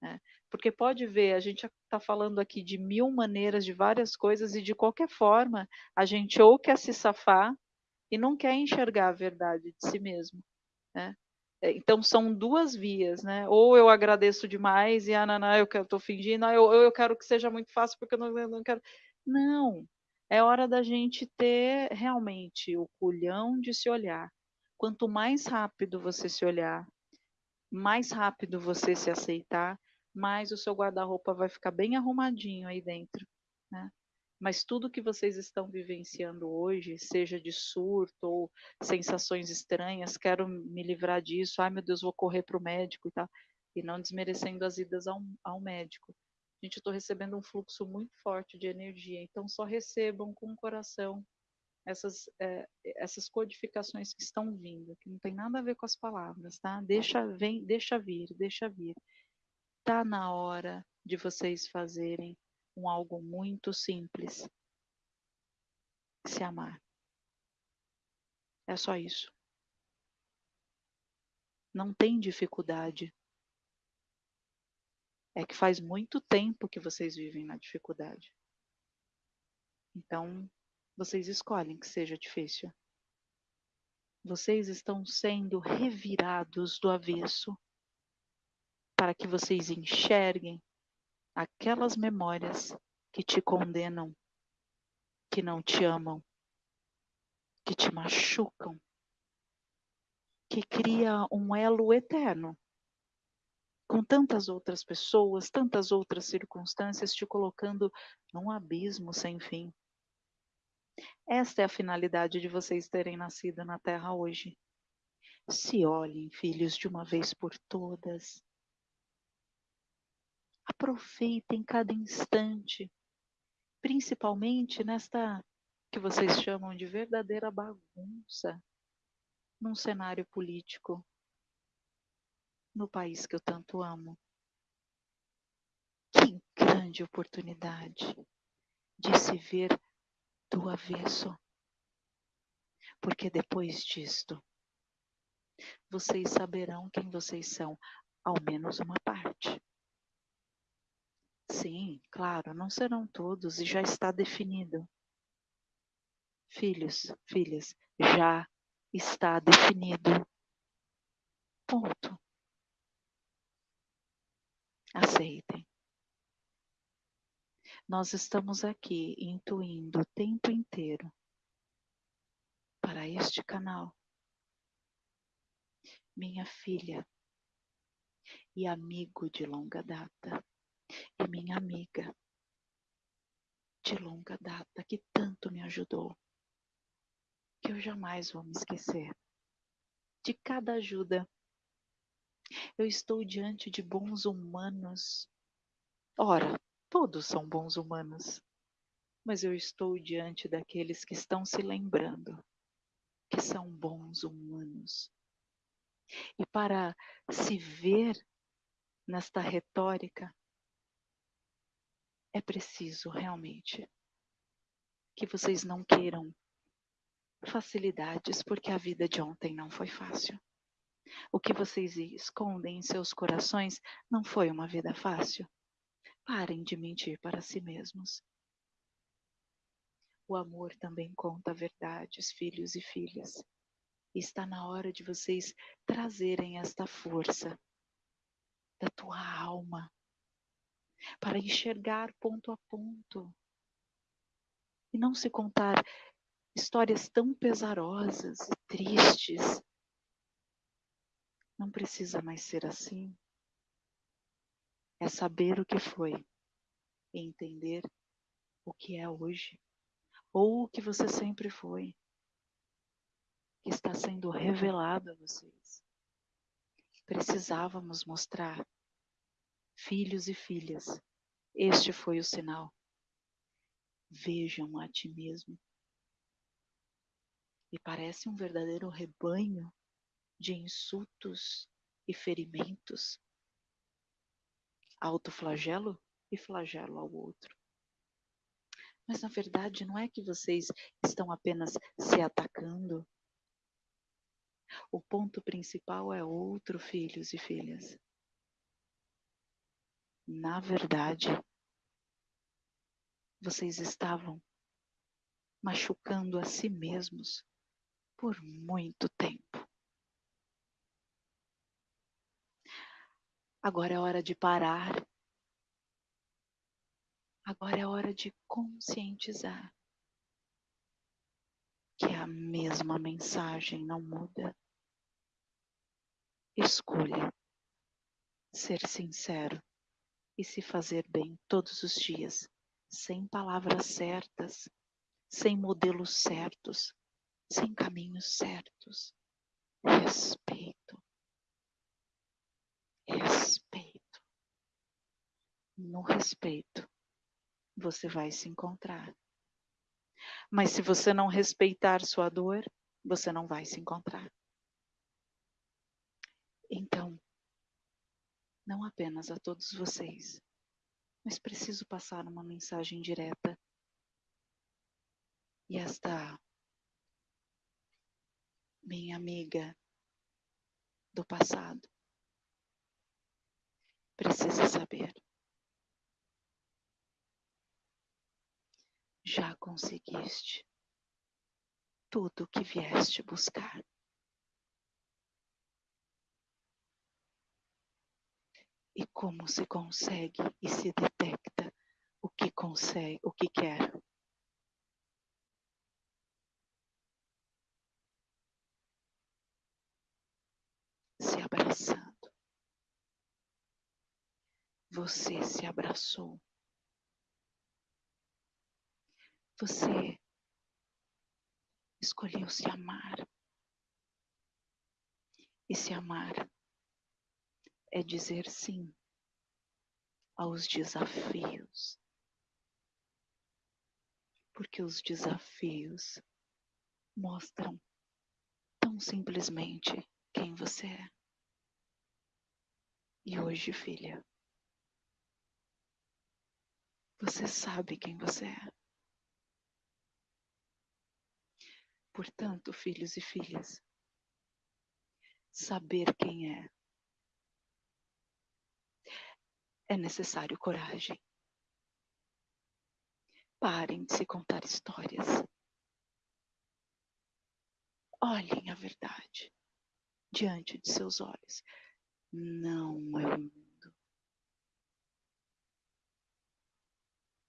Né? Porque pode ver, a gente está falando aqui de mil maneiras, de várias coisas, e de qualquer forma, a gente ou quer se safar e não quer enxergar a verdade de si mesmo. Né? É, então são duas vias, né? Ou eu agradeço demais e ah, não, não, eu estou fingindo, ah, eu, eu quero que seja muito fácil porque eu não, eu não quero. Não, é hora da gente ter realmente o culhão de se olhar. Quanto mais rápido você se olhar, mais rápido você se aceitar, mais o seu guarda-roupa vai ficar bem arrumadinho aí dentro, né? Mas tudo que vocês estão vivenciando hoje, seja de surto ou sensações estranhas, quero me livrar disso, ai meu Deus, vou correr para o médico e tal, e não desmerecendo as idas ao, ao médico. Gente, eu estou recebendo um fluxo muito forte de energia, então só recebam com o coração essas, é, essas codificações que estão vindo, que não tem nada a ver com as palavras, tá? Deixa, vem, deixa vir, deixa vir está na hora de vocês fazerem um algo muito simples. Se amar. É só isso. Não tem dificuldade. É que faz muito tempo que vocês vivem na dificuldade. Então, vocês escolhem que seja difícil. Vocês estão sendo revirados do avesso para que vocês enxerguem aquelas memórias que te condenam, que não te amam, que te machucam, que cria um elo eterno com tantas outras pessoas, tantas outras circunstâncias te colocando num abismo sem fim. Esta é a finalidade de vocês terem nascido na Terra hoje. Se olhem, filhos, de uma vez por todas. Aproveitem cada instante, principalmente nesta que vocês chamam de verdadeira bagunça num cenário político no país que eu tanto amo. Que grande oportunidade de se ver do avesso. Porque depois disto, vocês saberão quem vocês são, ao menos uma parte. Sim, claro, não serão todos e já está definido. Filhos, filhas, já está definido. Ponto. Aceitem. Nós estamos aqui intuindo o tempo inteiro para este canal. Minha filha e amigo de longa data e minha amiga de longa data que tanto me ajudou, que eu jamais vou me esquecer de cada ajuda. Eu estou diante de bons humanos. Ora, todos são bons humanos, mas eu estou diante daqueles que estão se lembrando que são bons humanos. E para se ver nesta retórica, é preciso realmente que vocês não queiram facilidades, porque a vida de ontem não foi fácil. O que vocês escondem em seus corações não foi uma vida fácil. Parem de mentir para si mesmos. O amor também conta verdades, filhos e filhas. está na hora de vocês trazerem esta força da tua alma para enxergar ponto a ponto e não se contar histórias tão pesarosas e tristes. Não precisa mais ser assim. É saber o que foi entender o que é hoje, ou o que você sempre foi, que está sendo revelado a vocês. Precisávamos mostrar, filhos e filhas, este foi o sinal. Vejam a ti mesmo. E parece um verdadeiro rebanho de insultos e ferimentos, autoflagelo e flagelo ao outro. Mas na verdade não é que vocês estão apenas se atacando. O ponto principal é outro, filhos e filhas. Na verdade, vocês estavam machucando a si mesmos por muito tempo. Agora é hora de parar. Agora é hora de conscientizar que a mesma mensagem não muda. Escolha ser sincero e se fazer bem todos os dias, sem palavras certas, sem modelos certos, sem caminhos certos. Respeito respeito. No respeito, você vai se encontrar. Mas se você não respeitar sua dor, você não vai se encontrar. Então, não apenas a todos vocês, mas preciso passar uma mensagem direta. E esta minha amiga do passado precisa saber. Já conseguiste tudo o que vieste buscar. E como se consegue e se detecta o que consegue, o que quer. Se abraçando você se abraçou. Você escolheu se amar. E se amar é dizer sim aos desafios. Porque os desafios mostram tão simplesmente quem você é. E hoje, filha, você sabe quem você é. Portanto, filhos e filhas, saber quem é é necessário coragem. Parem de se contar histórias. Olhem a verdade diante de seus olhos. Não é um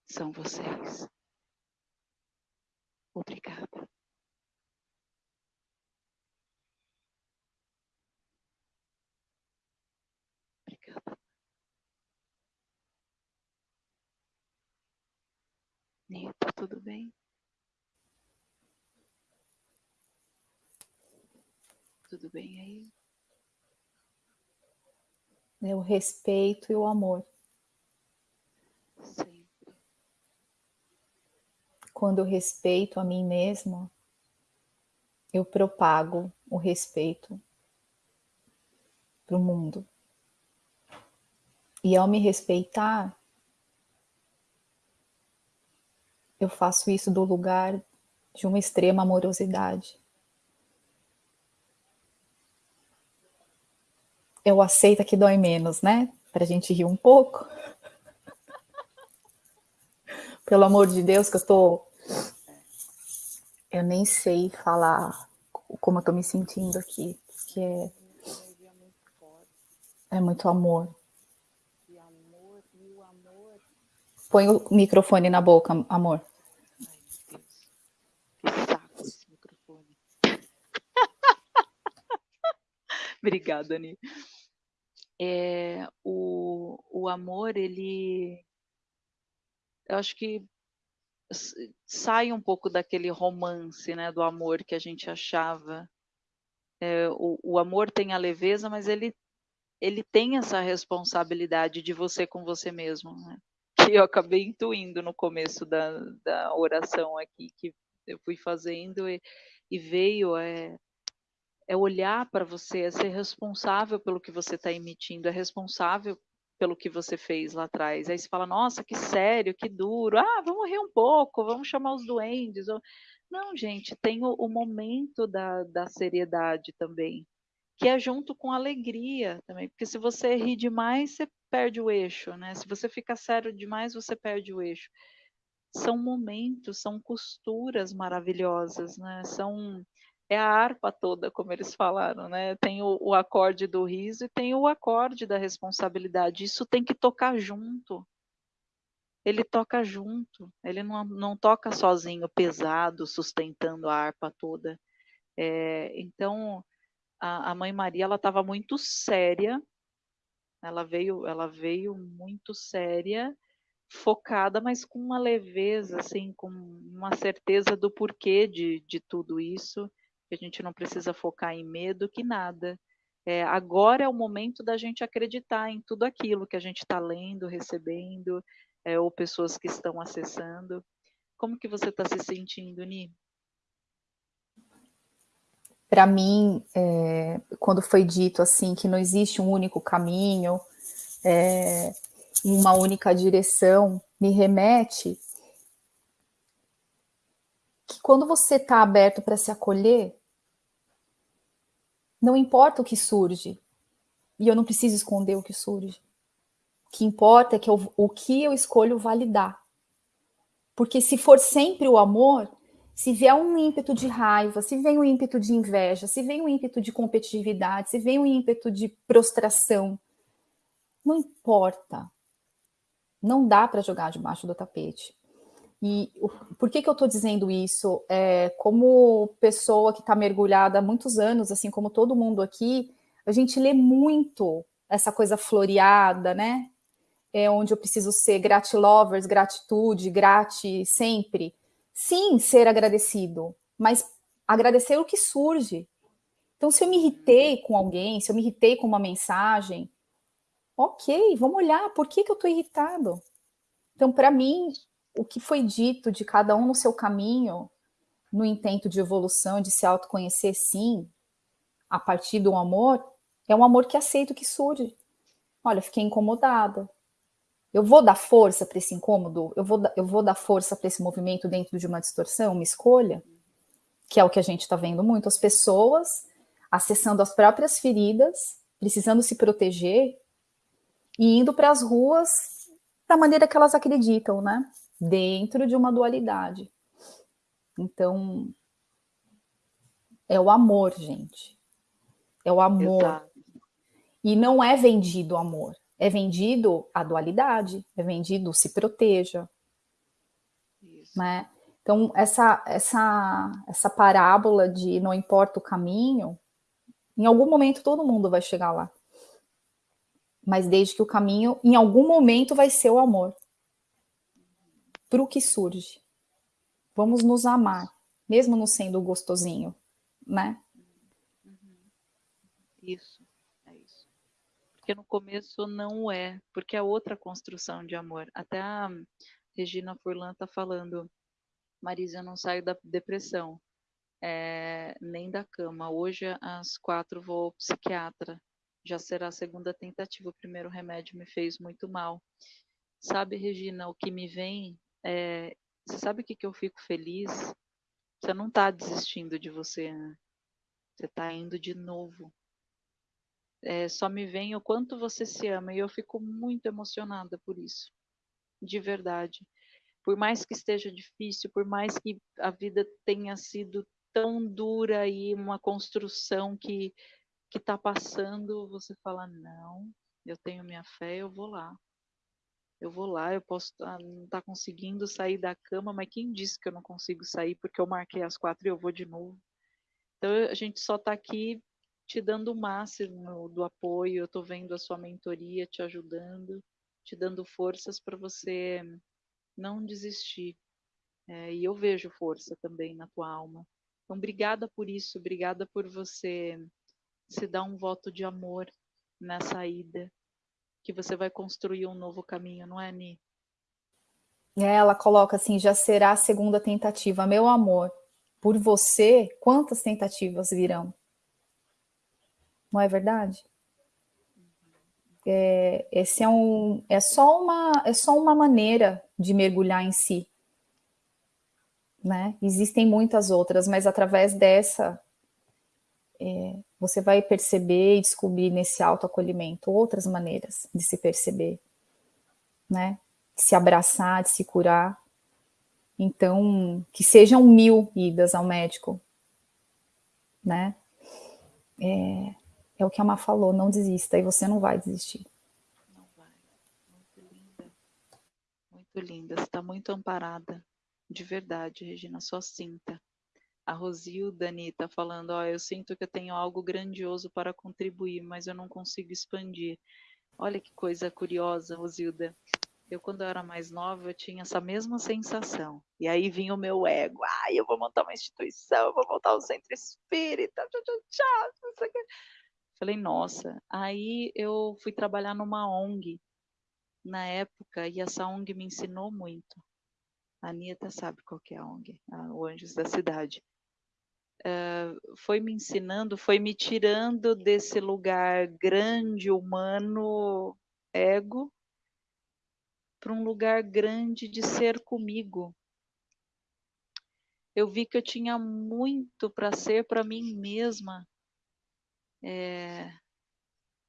são vocês. Obrigada. Nita, tudo bem? Tudo bem aí? É o respeito e o amor. Sim quando eu respeito a mim mesmo, eu propago o respeito para o mundo. E ao me respeitar, eu faço isso do lugar de uma extrema amorosidade. Eu aceito que dói menos, né? Para a gente rir um pouco. Pelo amor de Deus, que eu estou eu nem sei falar como eu tô me sentindo aqui, porque é, é muito amor. Põe o microfone na boca, amor. Ai, meu Deus. Que saco esse microfone. Obrigada, Ani. É, o, o amor, ele eu acho que sai um pouco daquele romance, né, do amor que a gente achava. É, o, o amor tem a leveza, mas ele ele tem essa responsabilidade de você com você mesmo, né? que eu acabei intuindo no começo da, da oração aqui, que eu fui fazendo e, e veio é, é olhar para você, é ser responsável pelo que você está emitindo, é responsável pelo que você fez lá atrás. Aí você fala, nossa, que sério, que duro. Ah, vamos rir um pouco, vamos chamar os duendes. Não, gente, tem o, o momento da, da seriedade também, que é junto com alegria também. Porque se você ri demais, você perde o eixo, né? Se você fica sério demais, você perde o eixo. São momentos, são costuras maravilhosas, né? São é a harpa toda, como eles falaram, né? Tem o, o, acorde do riso e tem o acorde da responsabilidade. Isso tem que tocar junto. Ele toca junto. Ele não, não toca sozinho, pesado, sustentando a harpa toda. É, então, a, a mãe Maria ela estava muito séria. Ela veio, ela veio muito séria focada, mas com uma leveza, assim, com uma certeza do porquê de, de tudo isso que a gente não precisa focar em medo, que nada. É, agora é o momento da gente acreditar em tudo aquilo que a gente está lendo, recebendo, é, ou pessoas que estão acessando. Como que você está se sentindo, Ni? Para mim, é, quando foi dito assim que não existe um único caminho, é, uma única direção, me remete que quando você está aberto para se acolher, não importa o que surge, e eu não preciso esconder o que surge. O que importa é que eu, o que eu escolho validar. Porque se for sempre o amor, se vier um ímpeto de raiva, se vem um ímpeto de inveja, se vem um ímpeto de competitividade, se vem um ímpeto de prostração, não importa. Não dá para jogar debaixo do tapete. E por que, que eu estou dizendo isso? É, como pessoa que está mergulhada há muitos anos, assim como todo mundo aqui, a gente lê muito essa coisa floreada, né? É onde eu preciso ser gratilovers, gratitude, grate sempre. Sim, ser agradecido, mas agradecer o que surge. Então, se eu me irritei com alguém, se eu me irritei com uma mensagem, ok, vamos olhar, por que, que eu estou irritado? Então, para mim, o que foi dito de cada um no seu caminho, no intento de evolução, de se autoconhecer, sim, a partir do amor, é um amor que aceita o que surge. Olha, fiquei incomodada. Eu vou dar força para esse incômodo? Eu vou, eu vou dar força para esse movimento dentro de uma distorção, uma escolha? Que é o que a gente está vendo muito. As pessoas acessando as próprias feridas, precisando se proteger e indo para as ruas da maneira que elas acreditam, né? Dentro de uma dualidade. Então, é o amor, gente. É o amor. Exato. E não é vendido o amor. É vendido a dualidade. É vendido se proteja. Isso. Né? Então, essa, essa, essa parábola de não importa o caminho, em algum momento todo mundo vai chegar lá. Mas desde que o caminho, em algum momento, vai ser o amor para o que surge. Vamos nos amar, mesmo não sendo gostosinho, né? Isso, é isso. Porque no começo não é, porque é outra construção de amor. Até a Regina Furlan está falando, Marisa, eu não saio da depressão, é, nem da cama. Hoje, às quatro, vou ao psiquiatra. Já será a segunda tentativa. O primeiro remédio me fez muito mal. Sabe, Regina, o que me vem é, você sabe o que, que eu fico feliz? Você não está desistindo de você, né? Você está indo de novo. É, só me vem o quanto você se ama e eu fico muito emocionada por isso, de verdade. Por mais que esteja difícil, por mais que a vida tenha sido tão dura e uma construção que que está passando, você fala não, eu tenho minha fé, eu vou lá eu vou lá, eu posso tá, não estar tá conseguindo sair da cama, mas quem disse que eu não consigo sair porque eu marquei às quatro e eu vou de novo? Então a gente só está aqui te dando o máximo do apoio, eu estou vendo a sua mentoria te ajudando, te dando forças para você não desistir. É, e eu vejo força também na tua alma. Então, obrigada por isso, obrigada por você se dar um voto de amor nessa ida, que você vai construir um novo caminho, não é, Ni? É, ela coloca assim, já será a segunda tentativa. Meu amor, por você, quantas tentativas virão? Não é verdade? É, esse é, um, é, só uma, é só uma maneira de mergulhar em si. Né? Existem muitas outras, mas através dessa é, você vai perceber e descobrir nesse autoacolhimento outras maneiras de se perceber, né? De se abraçar, de se curar. Então, que sejam mil idas ao médico, né? É, é o que a Má falou, não desista, e você não vai desistir. Não vai. Muito linda. Muito linda, você está muito amparada. De verdade, Regina, só sinta. A Rosilda, Anitta, falando, ó, eu sinto que eu tenho algo grandioso para contribuir, mas eu não consigo expandir. Olha que coisa curiosa, Rosilda. Eu, quando eu era mais nova, eu tinha essa mesma sensação. E aí vinha o meu ego. Ai, eu vou montar uma instituição, eu vou montar um centro espírita. Tchau, tchau, tchau, Falei, nossa. Aí eu fui trabalhar numa ONG na época e essa ONG me ensinou muito. A Anitta sabe qual que é a ONG, a, Anjos da Cidade. Uh, foi me ensinando, foi me tirando desse lugar grande, humano, ego, para um lugar grande de ser comigo. Eu vi que eu tinha muito para ser para mim mesma é,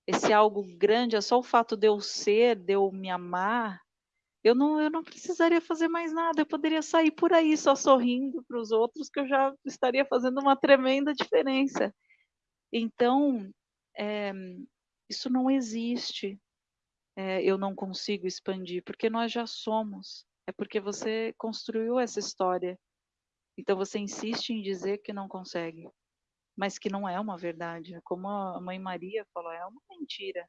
esse algo grande, é só o fato de eu ser, de eu me amar, eu não, eu não precisaria fazer mais nada, eu poderia sair por aí só sorrindo para os outros, que eu já estaria fazendo uma tremenda diferença. Então, é, isso não existe. É, eu não consigo expandir, porque nós já somos. É porque você construiu essa história. Então você insiste em dizer que não consegue mas que não é uma verdade. Como a mãe Maria falou, é uma mentira.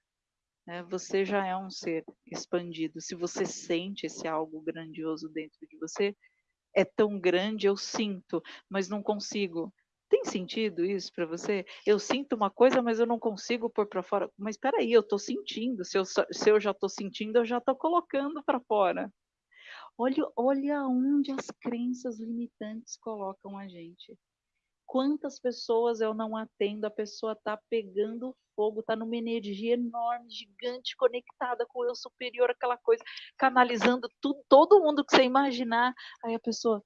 Né? Você já é um ser expandido. Se você sente esse algo grandioso dentro de você, é tão grande, eu sinto, mas não consigo. Tem sentido isso para você? Eu sinto uma coisa, mas eu não consigo pôr para fora. Mas espera aí, eu estou sentindo. Se eu, se eu já estou sentindo, eu já estou colocando para fora. Olha, olha onde as crenças limitantes colocam a gente quantas pessoas eu não atendo, a pessoa está pegando fogo, está numa energia enorme, gigante, conectada com o eu superior, aquela coisa, canalizando tudo, todo mundo que você imaginar. Aí a pessoa,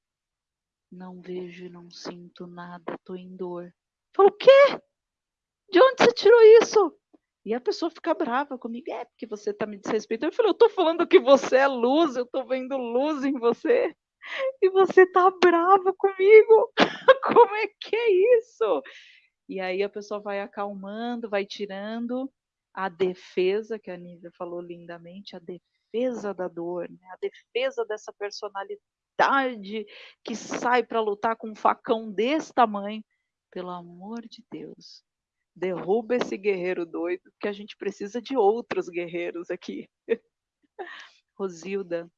não vejo não sinto nada, estou em dor. Falo, o quê? De onde você tirou isso? E a pessoa fica brava comigo, é porque você está me desrespeitando. Eu falei, eu estou falando que você é luz, eu estou vendo luz em você e você tá brava comigo. Como é que é isso? E aí a pessoa vai acalmando, vai tirando a defesa, que a Nívia falou lindamente, a defesa da dor, né? a defesa dessa personalidade que sai para lutar com um facão desse tamanho. Pelo amor de Deus, derruba esse guerreiro doido, que a gente precisa de outros guerreiros aqui. Rosilda,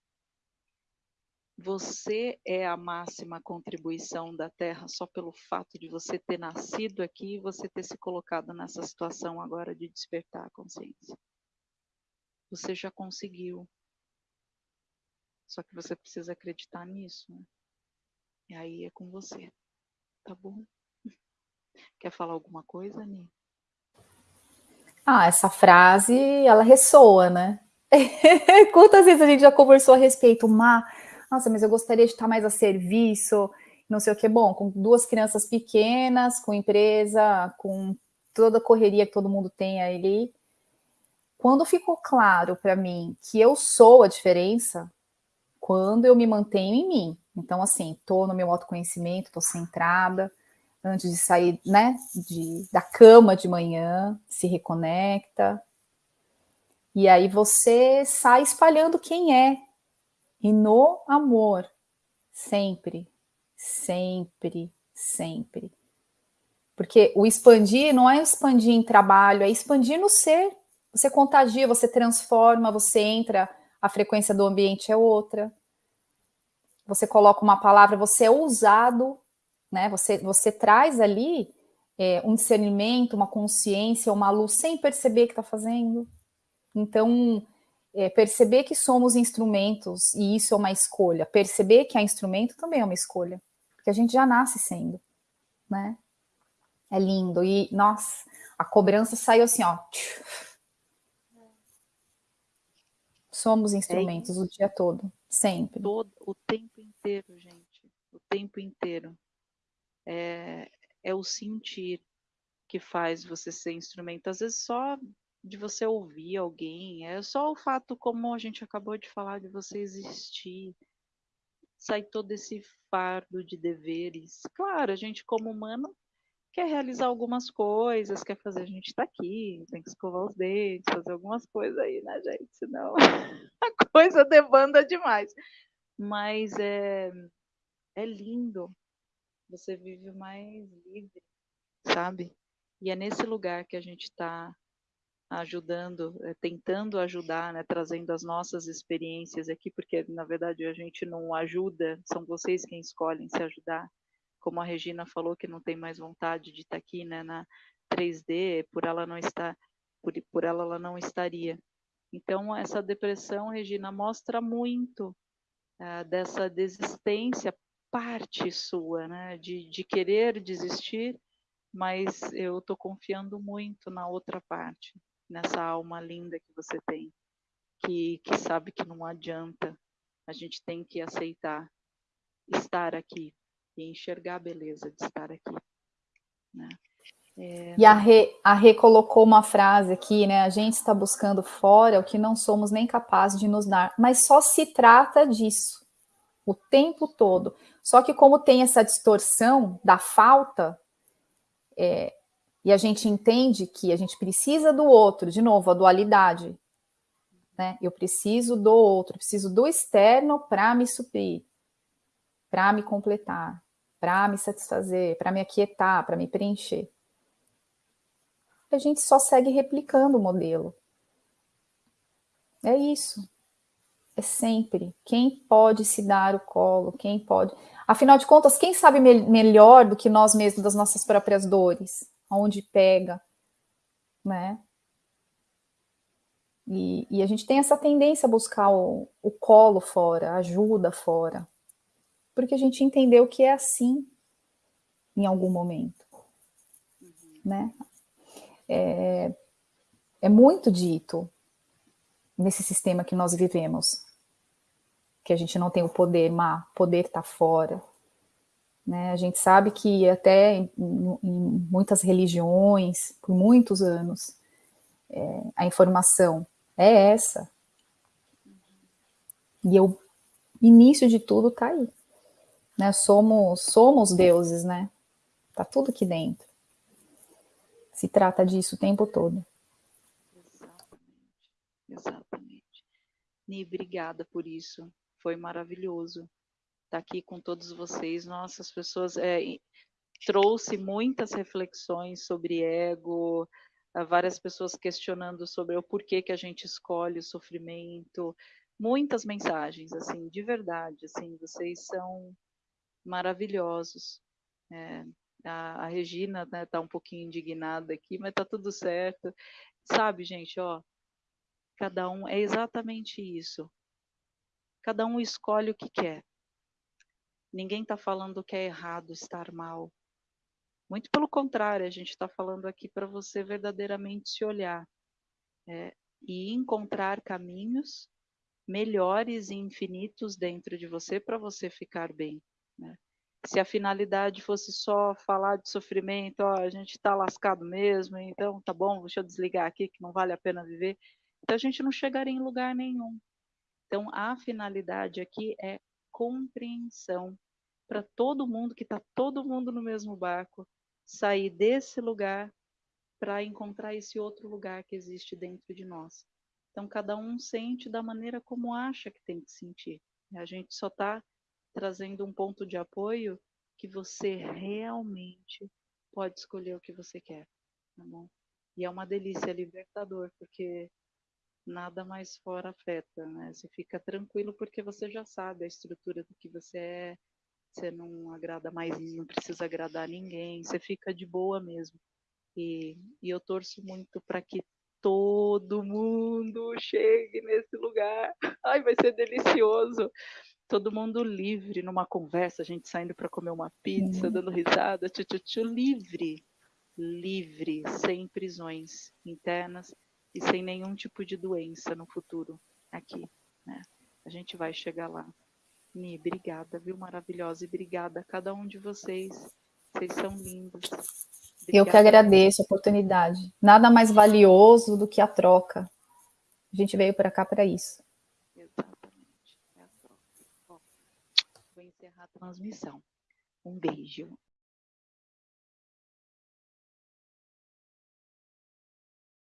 você é a máxima contribuição da Terra só pelo fato de você ter nascido aqui e você ter se colocado nessa situação agora de despertar a consciência. Você já conseguiu. Só que você precisa acreditar nisso. Né? E aí é com você. Tá bom? Quer falar alguma coisa, Ani? Ah, essa frase, ela ressoa, né? Quantas vezes a gente já conversou a respeito, Má? Nossa, mas eu gostaria de estar mais a serviço, não sei o que. Bom, com duas crianças pequenas, com empresa, com toda a correria que todo mundo tem ali. Quando ficou claro para mim que eu sou a diferença, quando eu me mantenho em mim. Então, assim, tô no meu autoconhecimento, tô centrada, antes de sair, né, de, da cama de manhã, se reconecta. E aí você sai espalhando quem é, e no amor, sempre, sempre, sempre. Porque o expandir não é expandir em trabalho, é expandir no ser. Você contagia, você transforma, você entra, a frequência do ambiente é outra. você coloca uma palavra, você é ousado, né? Você, você traz ali é, um discernimento, uma consciência, uma luz, sem perceber que está fazendo. Então, é, perceber que somos instrumentos, e isso é uma escolha. Perceber que é instrumento também é uma escolha, porque a gente já nasce sendo, né? É lindo. E, nossa, a cobrança saiu assim, ó. Somos instrumentos é o dia todo, sempre. Todo, o tempo inteiro, gente. O tempo inteiro. É, é o sentir que faz você ser instrumento. Às vezes só de você ouvir alguém, é só o fato, como a gente acabou de falar, de você existir, sai todo esse fardo de deveres. Claro, a gente como humano quer realizar algumas coisas, quer fazer, a gente tá aqui, tem que escovar os dentes, fazer algumas coisas aí, né, gente? Senão a coisa debanda demais. Mas é, é lindo, você vive mais livre, sabe? E é nesse lugar que a gente está ajudando, é, tentando ajudar, né, trazendo as nossas experiências aqui, porque na verdade a gente não ajuda, são vocês quem escolhem se ajudar como a Regina falou que não tem mais vontade de estar aqui, né, na 3D, por ela não estar, por, por ela ela não estaria. Então essa depressão, Regina, mostra muito uh, dessa desistência, parte sua, né, de, de querer desistir, mas eu estou confiando muito na outra parte, nessa alma linda que você tem, que, que sabe que não adianta, a gente tem que aceitar estar aqui, e enxergar a beleza de estar aqui. Né? É... E a Rê, a colocou uma frase aqui, né? A gente está buscando fora o que não somos nem capazes de nos dar, mas só se trata disso o tempo todo. Só que como tem essa distorção da falta, é, e a gente entende que a gente precisa do outro, de novo, a dualidade. Né? Eu preciso do outro, preciso do externo para me suprir, para me completar para me satisfazer, para me aquietar, para me preencher. A gente só segue replicando o modelo. É isso. É sempre. Quem pode se dar o colo? Quem pode. Afinal de contas, quem sabe me melhor do que nós mesmos das nossas próprias dores? Onde pega, né? E, e, a gente tem essa tendência a buscar o, o colo fora, a ajuda fora porque a gente entendeu que é assim em algum momento, uhum. né? É, é muito dito nesse sistema que nós vivemos, que a gente não tem o poder, mas poder está fora. Né? A gente sabe que até em, em muitas religiões, por muitos anos, é, a informação é essa. E o início de tudo está aí né? Somos, somos deuses, né? Tá tudo aqui dentro. Se trata disso o tempo todo. Exatamente. Exatamente. Ni, obrigada por isso. Foi maravilhoso estar aqui com todos vocês. Nossas pessoas é, trouxe muitas reflexões sobre ego, várias pessoas questionando sobre o porquê que a gente escolhe o sofrimento, muitas mensagens, assim, de verdade, assim, vocês são maravilhosos. É, a, a, Regina né, tá um pouquinho indignada aqui, mas está tudo certo. Sabe, gente, ó, cada um é exatamente isso. Cada um escolhe o que quer. Ninguém está falando que é errado estar mal. Muito pelo contrário, a gente está falando aqui para você verdadeiramente se olhar é, e encontrar caminhos melhores e infinitos dentro de você para você ficar bem. Né? Se a finalidade fosse só falar de sofrimento, ó, a gente está lascado mesmo, então tá bom, deixa eu desligar aqui que não vale a pena viver. Então a gente não chegaria em lugar nenhum. Então a finalidade aqui é compreensão para todo mundo, que está todo mundo no mesmo barco, sair desse lugar para encontrar esse outro lugar que existe dentro de nós. Então cada um sente da maneira como acha que tem que sentir. A gente só está trazendo um ponto de apoio que você realmente pode escolher o que você quer, tá bom? E é uma delícia, é libertador, porque nada mais fora afeta, né? Você fica tranquilo porque você já sabe a estrutura do que você é, você não agrada mais, não precisa agradar ninguém, você fica de boa mesmo. E, e eu torço muito para que todo mundo chegue nesse lugar. Ai, vai ser delicioso. Todo mundo livre numa conversa, a gente saindo para comer uma pizza, uhum. dando risada, tchu, tchu, tchu, livre, livre, sem prisões internas e sem nenhum tipo de doença no futuro aqui, né? A gente vai chegar lá. Mi, obrigada, viu? Maravilhosa. E obrigada a cada um de vocês. Vocês são lindos. Obrigada. Eu que agradeço a oportunidade. Nada mais valioso do que a troca. A gente veio para cá para isso. Exatamente. É a troca. Ó, vou encerrar a transmissão. Um beijo.